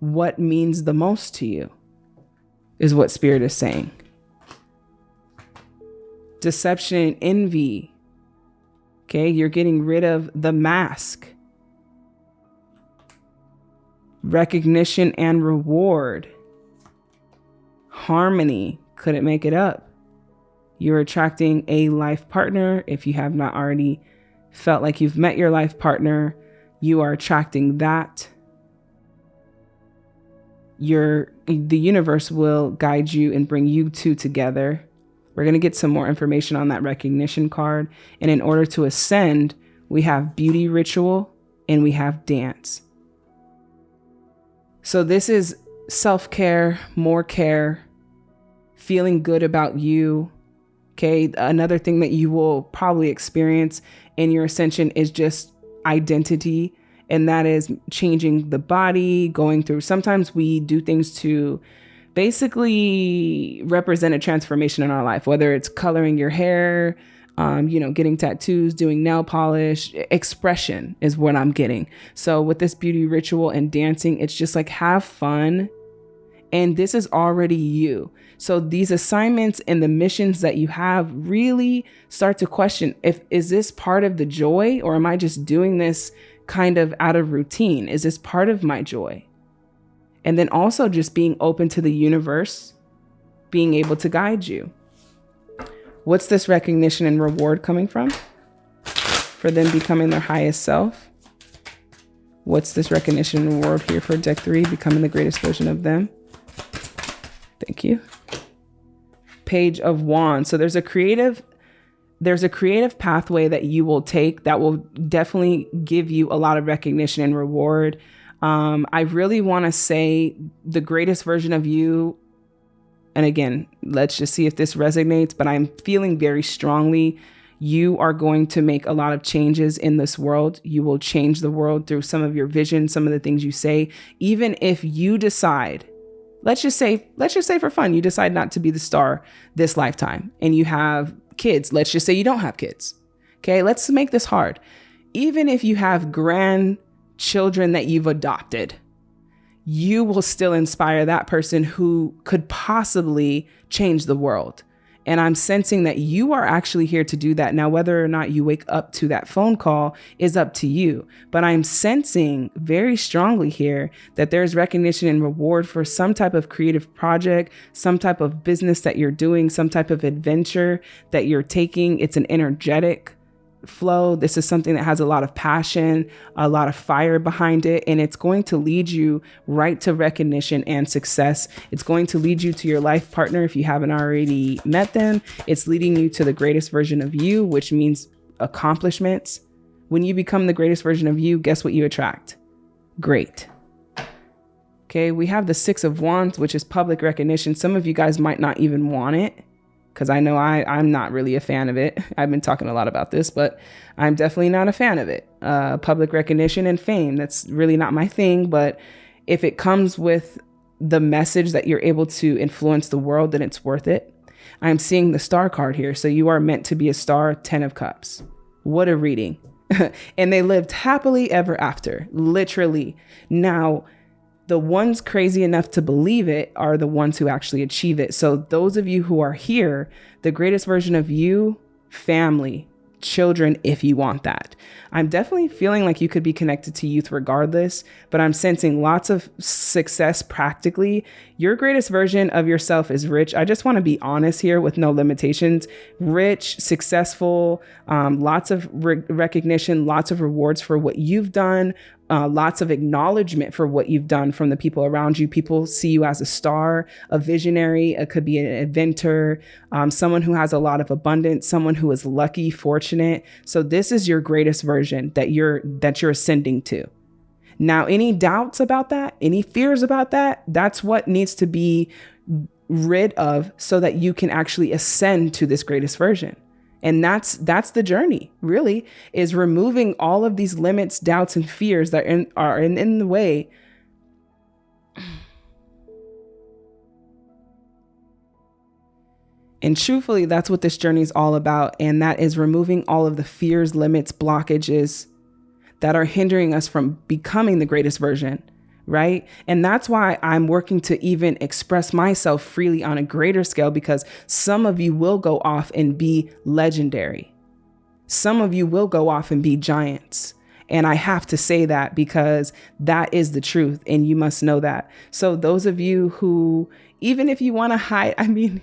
what means the most to you, is what Spirit is saying. Deception and envy. Okay, you're getting rid of the mask. Recognition and reward. Harmony. Couldn't make it up. You're attracting a life partner if you have not already felt like you've met your life partner. You are attracting that your the universe will guide you and bring you two together. We're going to get some more information on that recognition card. And in order to ascend, we have beauty ritual and we have dance. So this is self-care, more care, feeling good about you. Okay, another thing that you will probably experience in your ascension is just identity and that is changing the body, going through. Sometimes we do things to basically represent a transformation in our life, whether it's coloring your hair, um, you know, getting tattoos, doing nail polish, expression is what I'm getting. So with this beauty ritual and dancing, it's just like have fun. And this is already you. So these assignments and the missions that you have really start to question if is this part of the joy or am I just doing this kind of out of routine? Is this part of my joy? And then also just being open to the universe, being able to guide you. What's this recognition and reward coming from? For them becoming their highest self. What's this recognition and reward here for deck three, becoming the greatest version of them? Thank you. Page of Wands. So there's a creative there's a creative pathway that you will take that will definitely give you a lot of recognition and reward. Um, I really want to say the greatest version of you. And again, let's just see if this resonates, but I'm feeling very strongly you are going to make a lot of changes in this world. You will change the world through some of your vision, some of the things you say. Even if you decide, let's just say, let's just say for fun, you decide not to be the star this lifetime and you have kids. Let's just say you don't have kids. Okay, let's make this hard. Even if you have grandchildren that you've adopted, you will still inspire that person who could possibly change the world. And I'm sensing that you are actually here to do that. Now, whether or not you wake up to that phone call is up to you. But I'm sensing very strongly here that there's recognition and reward for some type of creative project, some type of business that you're doing, some type of adventure that you're taking. It's an energetic flow. This is something that has a lot of passion, a lot of fire behind it, and it's going to lead you right to recognition and success. It's going to lead you to your life partner if you haven't already met them. It's leading you to the greatest version of you, which means accomplishments. When you become the greatest version of you, guess what you attract? Great. Okay, we have the Six of Wands, which is public recognition. Some of you guys might not even want it because I know I, I'm not really a fan of it. I've been talking a lot about this, but I'm definitely not a fan of it. Uh, public recognition and fame, that's really not my thing. But if it comes with the message that you're able to influence the world, then it's worth it. I'm seeing the star card here. So you are meant to be a star, 10 of cups. What a reading. and they lived happily ever after, literally. Now, the ones crazy enough to believe it are the ones who actually achieve it. So, those of you who are here, the greatest version of you, family, children if you want that. I'm definitely feeling like you could be connected to youth regardless, but I'm sensing lots of success practically. Your greatest version of yourself is rich. I just want to be honest here with no limitations. Rich, successful, um, lots of re- recognition, lots of rewards for what you've done, uh, lots of acknowledgement for what you've done from the people around you. People see you as a star, a visionary. It could be an inventor, um, someone who has a lot of abundance, someone who is lucky, fortunate. So this is your greatest version that you're that you're ascending to. Now, any doubts about that, any fears about that, that's what needs to be rid of so that you can actually ascend to this greatest version. And that's that's the journey, really, is removing all of these limits, doubts, and fears that are in, are in, in the way. And truthfully, that's what this journey is all about. And that is removing all of the fears, limits, blockages that are hindering us from becoming the greatest version right? And that's why I'm working to even express myself freely on a greater scale because some of you will go off and be legendary. Some of you will go off and be giants. And I have to say that because that is the truth and you must know that. So those of you who even if you want to hide, I mean,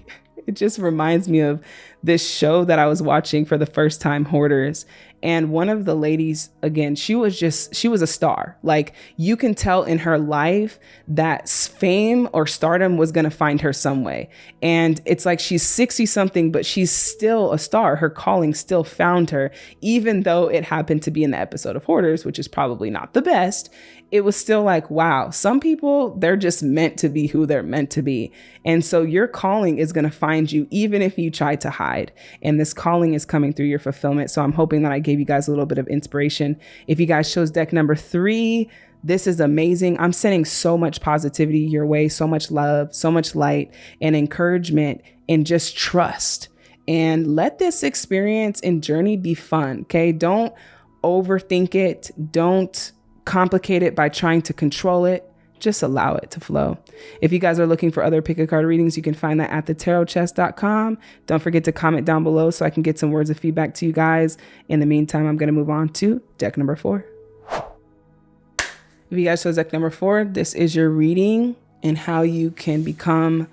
it just reminds me of this show that I was watching for the first time, Hoarders. And one of the ladies, again, she was just, she was a star. Like you can tell in her life that fame or stardom was going to find her some way. And it's like she's 60 something, but she's still a star. Her calling still found her, even though it happened to be in the episode of Hoarders, which is probably not the best it was still like, wow, some people, they're just meant to be who they're meant to be. And so your calling is going to find you even if you try to hide. And this calling is coming through your fulfillment. So I'm hoping that I gave you guys a little bit of inspiration. If you guys chose deck number three, this is amazing. I'm sending so much positivity your way, so much love, so much light and encouragement, and just trust. And let this experience and journey be fun. Okay. Don't overthink it. Don't complicate it by trying to control it. Just allow it to flow. If you guys are looking for other pick a card readings, you can find that at thetarotpriest.com. Don't forget to comment down below so I can get some words of feedback to you guys. In the meantime, I'm going to move on to deck number four. If you guys chose deck number four, this is your reading and how you can become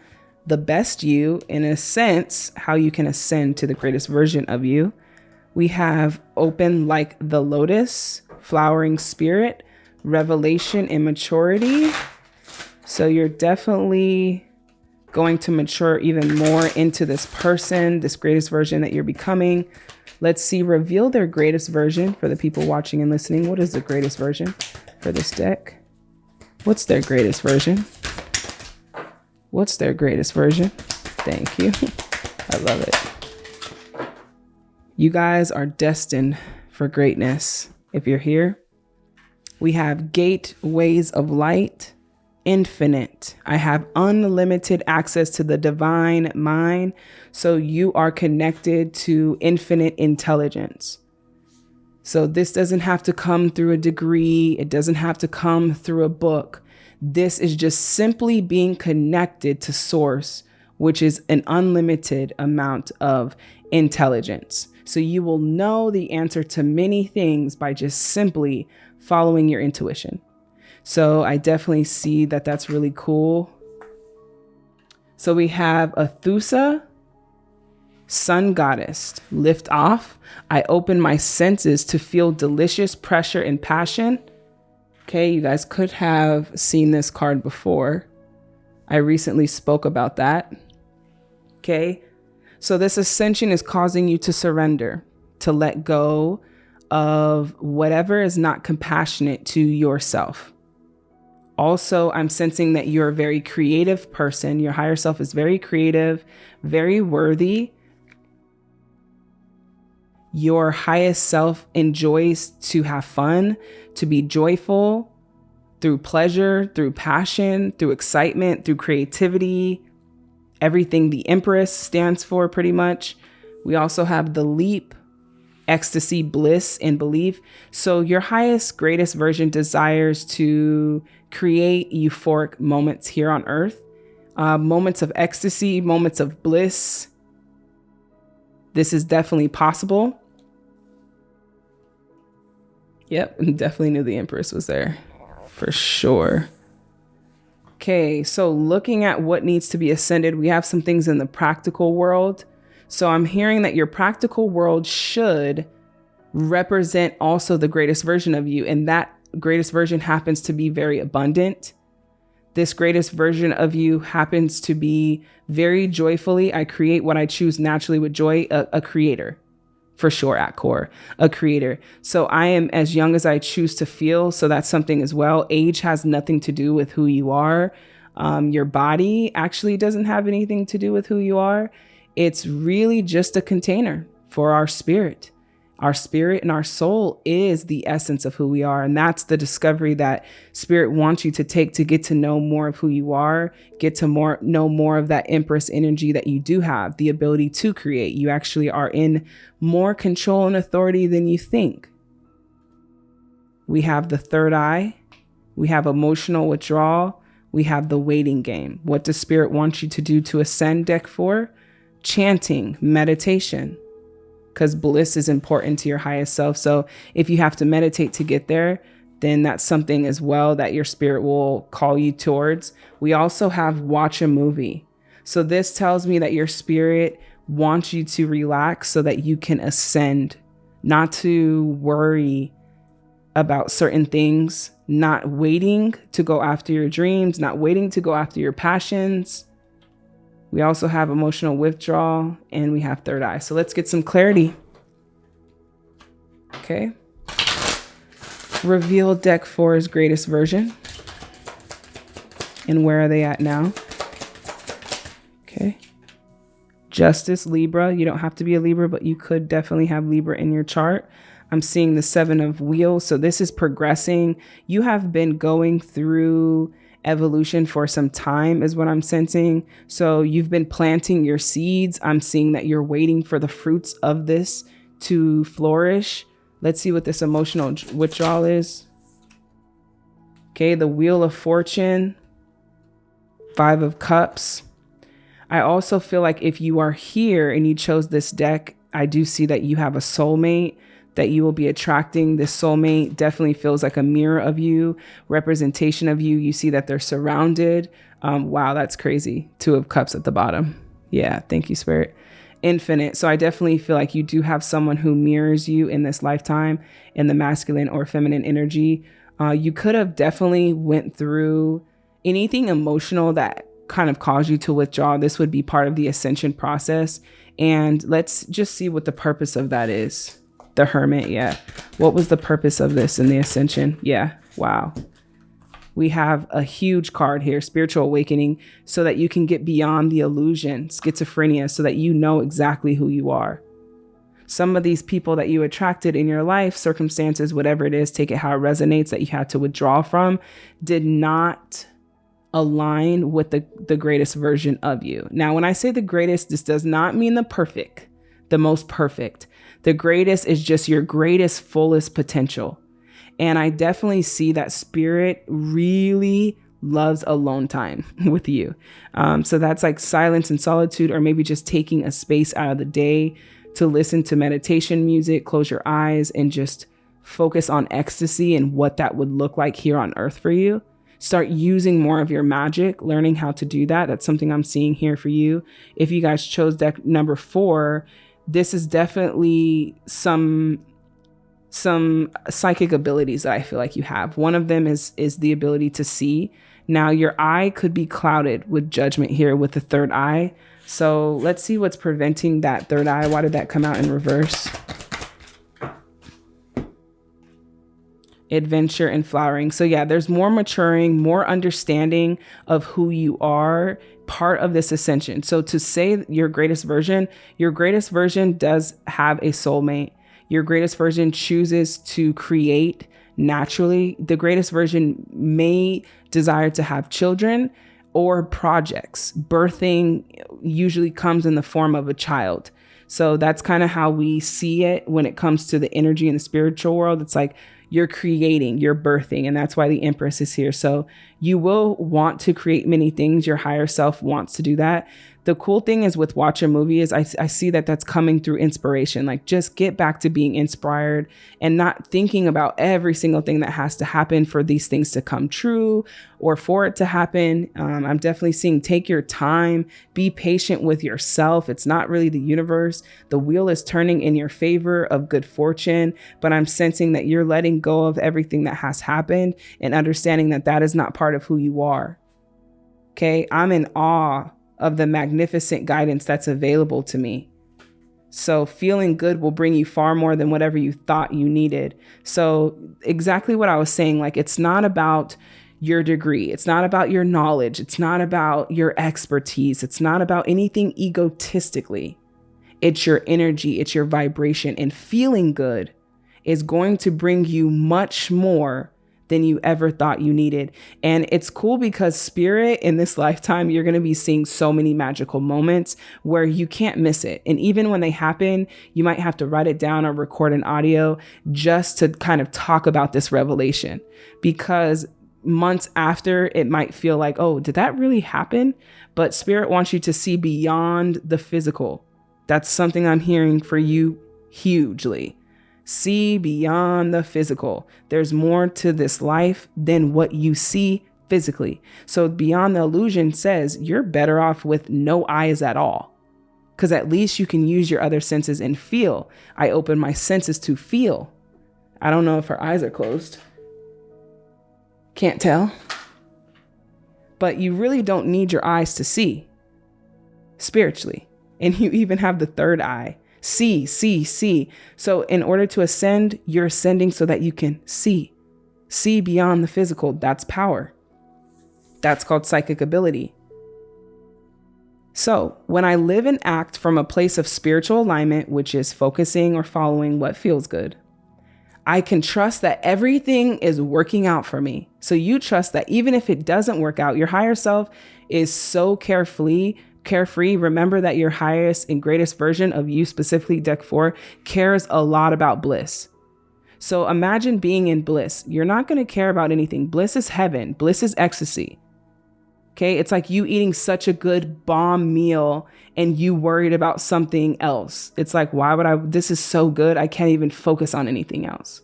the best you, in a sense, how you can ascend to the greatest version of you. We have open like the lotus, flowering spirit, revelation, and maturity. So you're definitely going to mature even more into this person, this greatest version that you're becoming. Let's see, reveal their greatest version for the people watching and listening. What is the greatest version for this deck? What's their greatest version? What's their greatest version? Thank you. I love it. You guys are destined for greatness if you're here. We have gateways of light, infinite. I have unlimited access to the divine mind. So you are connected to infinite intelligence. So this doesn't have to come through a degree, it doesn't have to come through a book. This is just simply being connected to source, which is an unlimited amount of intelligence. So you will know the answer to many things by just simply following your intuition. So I definitely see that that's really cool. So we have Athusa, Sun Goddess, lift off. I open my senses to feel delicious pressure and passion. Okay, you guys could have seen this card before. I recently spoke about that. Okay, so this ascension is causing you to surrender, to let go of whatever is not compassionate to yourself. Also, I'm sensing that you're a very creative person. Your higher self is very creative, very worthy. Your highest self enjoys to have fun, to be joyful through pleasure, through passion, through excitement, through creativity, everything the Empress stands for, pretty much. We also have the leap, ecstasy, bliss, and belief. So, your highest, greatest version desires to create euphoric moments here on earth, uh, moments of ecstasy, moments of bliss. This is definitely possible. Yep, definitely knew the Empress was there for sure. Okay, so looking at what needs to be ascended, we have some things in the practical world. So I'm hearing that your practical world should represent also the greatest version of you. And that greatest version happens to be very abundant. This greatest version of you happens to be very joyfully. I create what I choose naturally with joy, a, a creator for sure at core, a creator. So I am as young as I choose to feel. So that's something as well. Age has nothing to do with who you are. Um, your body actually doesn't have anything to do with who you are. It's really just a container for our spirit. Our spirit and our soul is the essence of who we are. And that's the discovery that spirit wants you to take to get to know more of who you are, get to more know more of that empress energy that you do have, the ability to create. You actually are in more control and authority than you think. We have the third eye. We have emotional withdrawal. We have the waiting game. What does spirit want you to do to ascend deck four? Chanting, meditation because bliss is important to your highest self. So if you have to meditate to get there, then that's something as well that your spirit will call you towards. We also have watch a movie. So this tells me that your spirit wants you to relax so that you can ascend, not to worry about certain things, not waiting to go after your dreams, not waiting to go after your passions, we also have emotional withdrawal and we have third eye. So let's get some clarity. Okay. Reveal deck four's greatest version. And where are they at now? Okay. Justice, Libra. You don't have to be a Libra, but you could definitely have Libra in your chart. I'm seeing the seven of wheels. So this is progressing. You have been going through evolution for some time is what I'm sensing. So you've been planting your seeds. I'm seeing that you're waiting for the fruits of this to flourish. Let's see what this emotional withdrawal is. Okay, the Wheel of Fortune, Five of Cups. I also feel like if you are here and you chose this deck, I do see that you have a soulmate that you will be attracting. This soulmate definitely feels like a mirror of you, representation of you. You see that they're surrounded. Um, wow, that's crazy. Two of cups at the bottom. Yeah, thank you, Spirit. Infinite. So I definitely feel like you do have someone who mirrors you in this lifetime in the masculine or feminine energy. Uh, you could have definitely went through anything emotional that kind of caused you to withdraw. This would be part of the ascension process. And let's just see what the purpose of that is. The Hermit, yeah. What was the purpose of this in the Ascension? Yeah, wow. We have a huge card here, Spiritual Awakening, so that you can get beyond the illusion, schizophrenia, so that you know exactly who you are. Some of these people that you attracted in your life, circumstances, whatever it is, take it how it resonates that you had to withdraw from, did not align with the, the greatest version of you. Now, when I say the greatest, this does not mean the perfect, the most perfect. The greatest is just your greatest, fullest potential. And I definitely see that spirit really loves alone time with you. Um, so that's like silence and solitude, or maybe just taking a space out of the day to listen to meditation music, close your eyes, and just focus on ecstasy and what that would look like here on earth for you. Start using more of your magic, learning how to do that. That's something I'm seeing here for you. If you guys chose deck number four, this is definitely some some psychic abilities that I feel like you have. One of them is is the ability to see. Now your eye could be clouded with judgment here with the third eye. So let's see what's preventing that third eye. Why did that come out in reverse? Adventure and flowering. So yeah, there's more maturing, more understanding of who you are part of this ascension. So to say your greatest version, your greatest version does have a soulmate. Your greatest version chooses to create naturally. The greatest version may desire to have children or projects. Birthing usually comes in the form of a child. So that's kind of how we see it when it comes to the energy in the spiritual world. It's like you're creating, you're birthing, and that's why the Empress is here. So you will want to create many things. Your higher self wants to do that. The cool thing is with watch a movie is I, I see that that's coming through inspiration. Like just get back to being inspired and not thinking about every single thing that has to happen for these things to come true or for it to happen. Um, I'm definitely seeing take your time, be patient with yourself. It's not really the universe. The wheel is turning in your favor of good fortune, but I'm sensing that you're letting go of everything that has happened and understanding that that is not part of who you are. Okay, I'm in awe of the magnificent guidance that's available to me. So, feeling good will bring you far more than whatever you thought you needed. So, exactly what I was saying like, it's not about your degree, it's not about your knowledge, it's not about your expertise, it's not about anything egotistically. It's your energy, it's your vibration, and feeling good is going to bring you much more than you ever thought you needed. And it's cool because spirit in this lifetime, you're going to be seeing so many magical moments where you can't miss it. And even when they happen, you might have to write it down or record an audio just to kind of talk about this revelation because months after it might feel like, oh, did that really happen? But spirit wants you to see beyond the physical. That's something I'm hearing for you hugely. See beyond the physical. There's more to this life than what you see physically. So, beyond the illusion says you're better off with no eyes at all. Because at least you can use your other senses and feel. I open my senses to feel. I don't know if her eyes are closed. Can't tell. But you really don't need your eyes to see spiritually. And you even have the third eye See, see, see. So, in order to ascend, you're ascending so that you can see, see beyond the physical. That's power. That's called psychic ability. So, when I live and act from a place of spiritual alignment, which is focusing or following what feels good, I can trust that everything is working out for me. So, you trust that even if it doesn't work out, your higher self is so carefully carefree, remember that your highest and greatest version of you, specifically deck four, cares a lot about bliss. So imagine being in bliss. You're not going to care about anything. Bliss is heaven, bliss is ecstasy. Okay. It's like you eating such a good bomb meal and you worried about something else. It's like, why would I? This is so good. I can't even focus on anything else.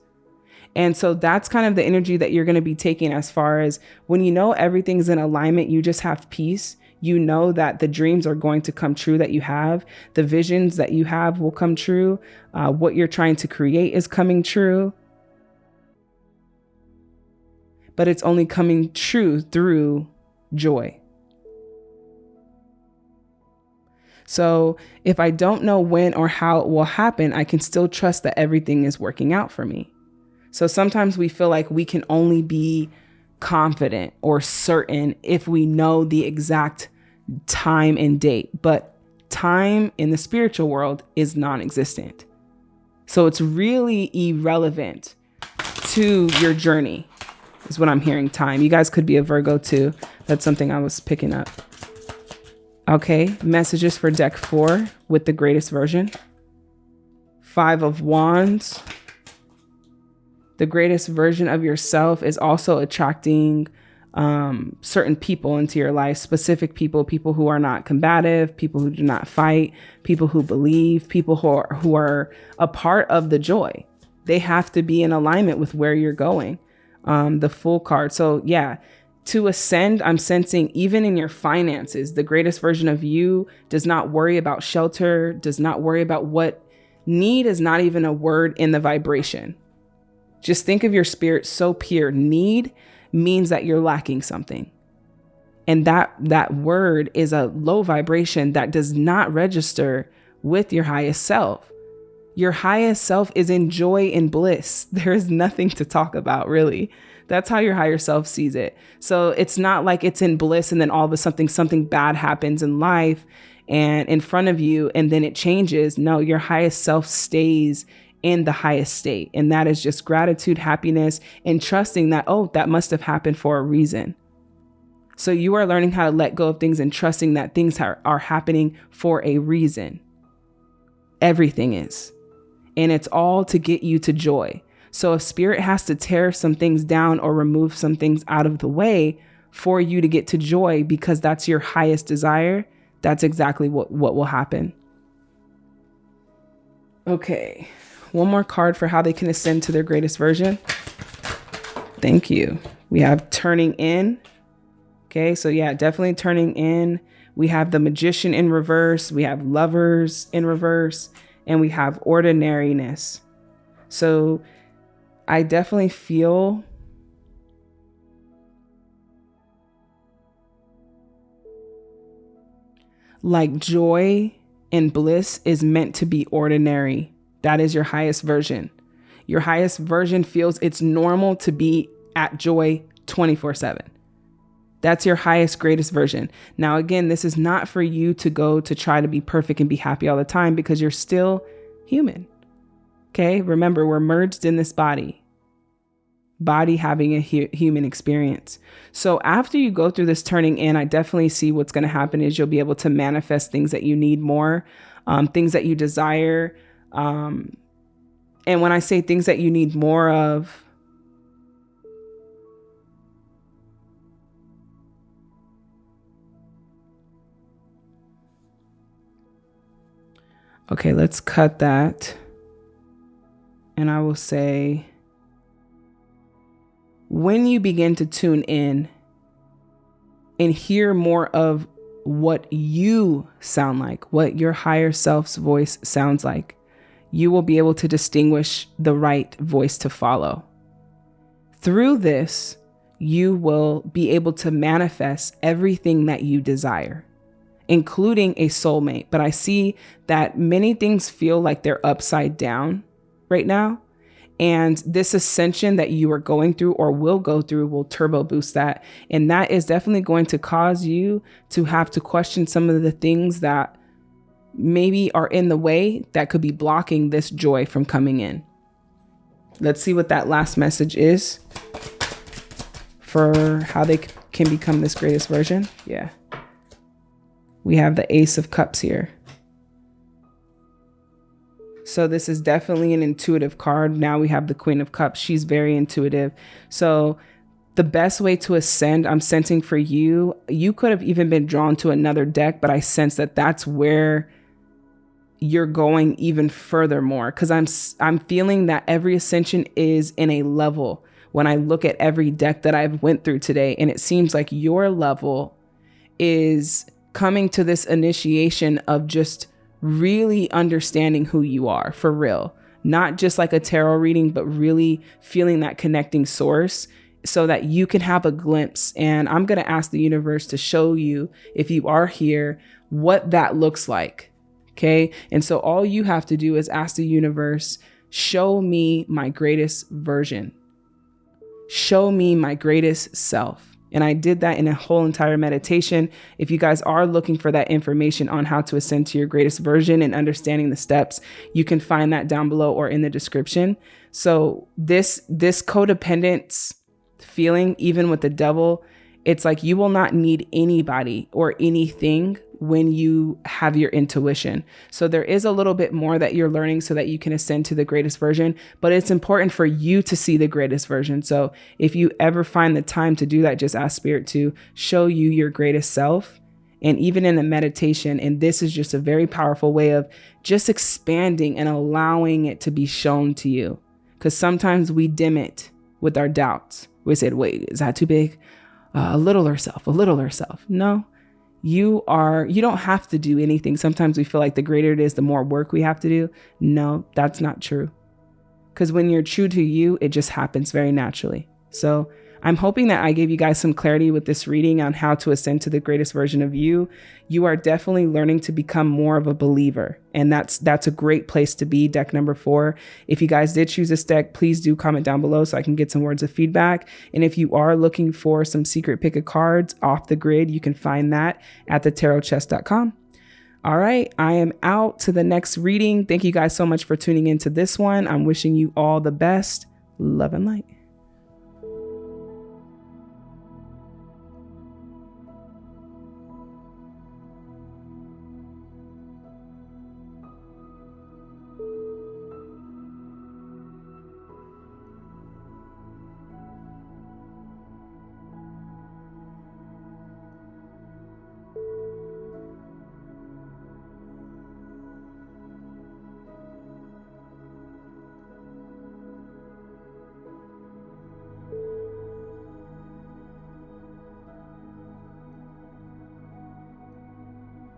And so that's kind of the energy that you're going to be taking as far as when you know everything's in alignment, you just have peace you know that the dreams are going to come true that you have, the visions that you have will come true, uh, what you're trying to create is coming true. But it's only coming true through joy. So if I don't know when or how it will happen, I can still trust that everything is working out for me. So sometimes we feel like we can only be confident or certain if we know the exact time and date, but time in the spiritual world is non existent. So it's really irrelevant to your journey, is what I'm hearing. Time. You guys could be a Virgo too. That's something I was picking up. Okay, messages for deck four with the greatest version. Five of Wands. The greatest version of yourself is also attracting um, certain people into your life, specific people, people who are not combative, people who do not fight, people who believe, people who are, who are a part of the joy. They have to be in alignment with where you're going. Um, the full card. So, yeah, to ascend, I'm sensing even in your finances, the greatest version of you does not worry about shelter, does not worry about what need is not even a word in the vibration. Just think of your spirit so pure. Need means that you're lacking something. And that that word is a low vibration that does not register with your highest self. Your highest self is in joy and bliss. There is nothing to talk about, really. That's how your higher self sees it. So it's not like it's in bliss and then all of a sudden something bad happens in life and in front of you and then it changes. No, your highest self stays in the highest state. And that is just gratitude, happiness, and trusting that, oh, that must have happened for a reason. So you are learning how to let go of things and trusting that things are, are happening for a reason. Everything is. And it's all to get you to joy. So if spirit has to tear some things down or remove some things out of the way for you to get to joy because that's your highest desire, that's exactly what, what will happen. Okay, one more card for how they can ascend to their greatest version. Thank you. We have turning in. Okay, so yeah, definitely turning in. We have the magician in reverse. We have lovers in reverse. And we have ordinariness. So I definitely feel like joy and bliss is meant to be ordinary. That is your highest version. Your highest version feels it's normal to be at joy 24 7. That's your highest, greatest version. Now, again, this is not for you to go to try to be perfect and be happy all the time because you're still human. Okay. Remember, we're merged in this body body having a hu- human experience. So after you go through this turning in, I definitely see what's going to happen is you'll be able to manifest things that you need more, um, things that you desire. Um, and when I say things that you need more of, Okay, let's cut that. And I will say, when you begin to tune in and hear more of what you sound like, what your higher self's voice sounds like, you will be able to distinguish the right voice to follow. Through this, you will be able to manifest everything that you desire, including a soulmate. But I see that many things feel like they're upside down right now. And this ascension that you are going through or will go through will turbo boost that. And that is definitely going to cause you to have to question some of the things that maybe are in the way that could be blocking this joy from coming in. Let's see what that last message is for how they can become this greatest version. Yeah. We have the Ace of Cups here. So this is definitely an intuitive card. Now we have the Queen of Cups. She's very intuitive. So the best way to ascend, I'm sensing for you, you could have even been drawn to another deck, but I sense that that's where you're going even further more because I'm I'm feeling that every ascension is in a level when I look at every deck that I've went through today and it seems like your level is coming to this initiation of just really understanding who you are for real. Not just like a tarot reading, but really feeling that connecting source so that you can have a glimpse. And I'm going to ask the universe to show you, if you are here, what that looks like. Okay. And so all you have to do is ask the universe, show me my greatest version. Show me my greatest self. And I did that in a whole entire meditation. If you guys are looking for that information on how to ascend to your greatest version and understanding the steps, you can find that down below or in the description. So this this codependence feeling, even with the devil, it's like you will not need anybody or anything when you have your intuition. So there is a little bit more that you're learning so that you can ascend to the greatest version, but it's important for you to see the greatest version. So if you ever find the time to do that, just ask spirit to show you your greatest self. And even in the meditation, and this is just a very powerful way of just expanding and allowing it to be shown to you. Because sometimes we dim it with our doubts. We said, wait, is that too big? Uh, a little herself, a little herself. No, you are you don't have to do anything. Sometimes we feel like the greater it is the more work we have to do. No that's not true. Because when you're true to you it just happens very naturally. So I'm hoping that I gave you guys some clarity with this reading on how to ascend to the greatest version of you. You are definitely learning to become more of a believer, and that's that's a great place to be. Deck number four. If you guys did choose this deck, please do comment down below so I can get some words of feedback. And if you are looking for some secret pick of cards off the grid, you can find that at thetarotpriest.com. All right, I am out to the next reading. Thank you guys so much for tuning into this one. I'm wishing you all the best. Love and light.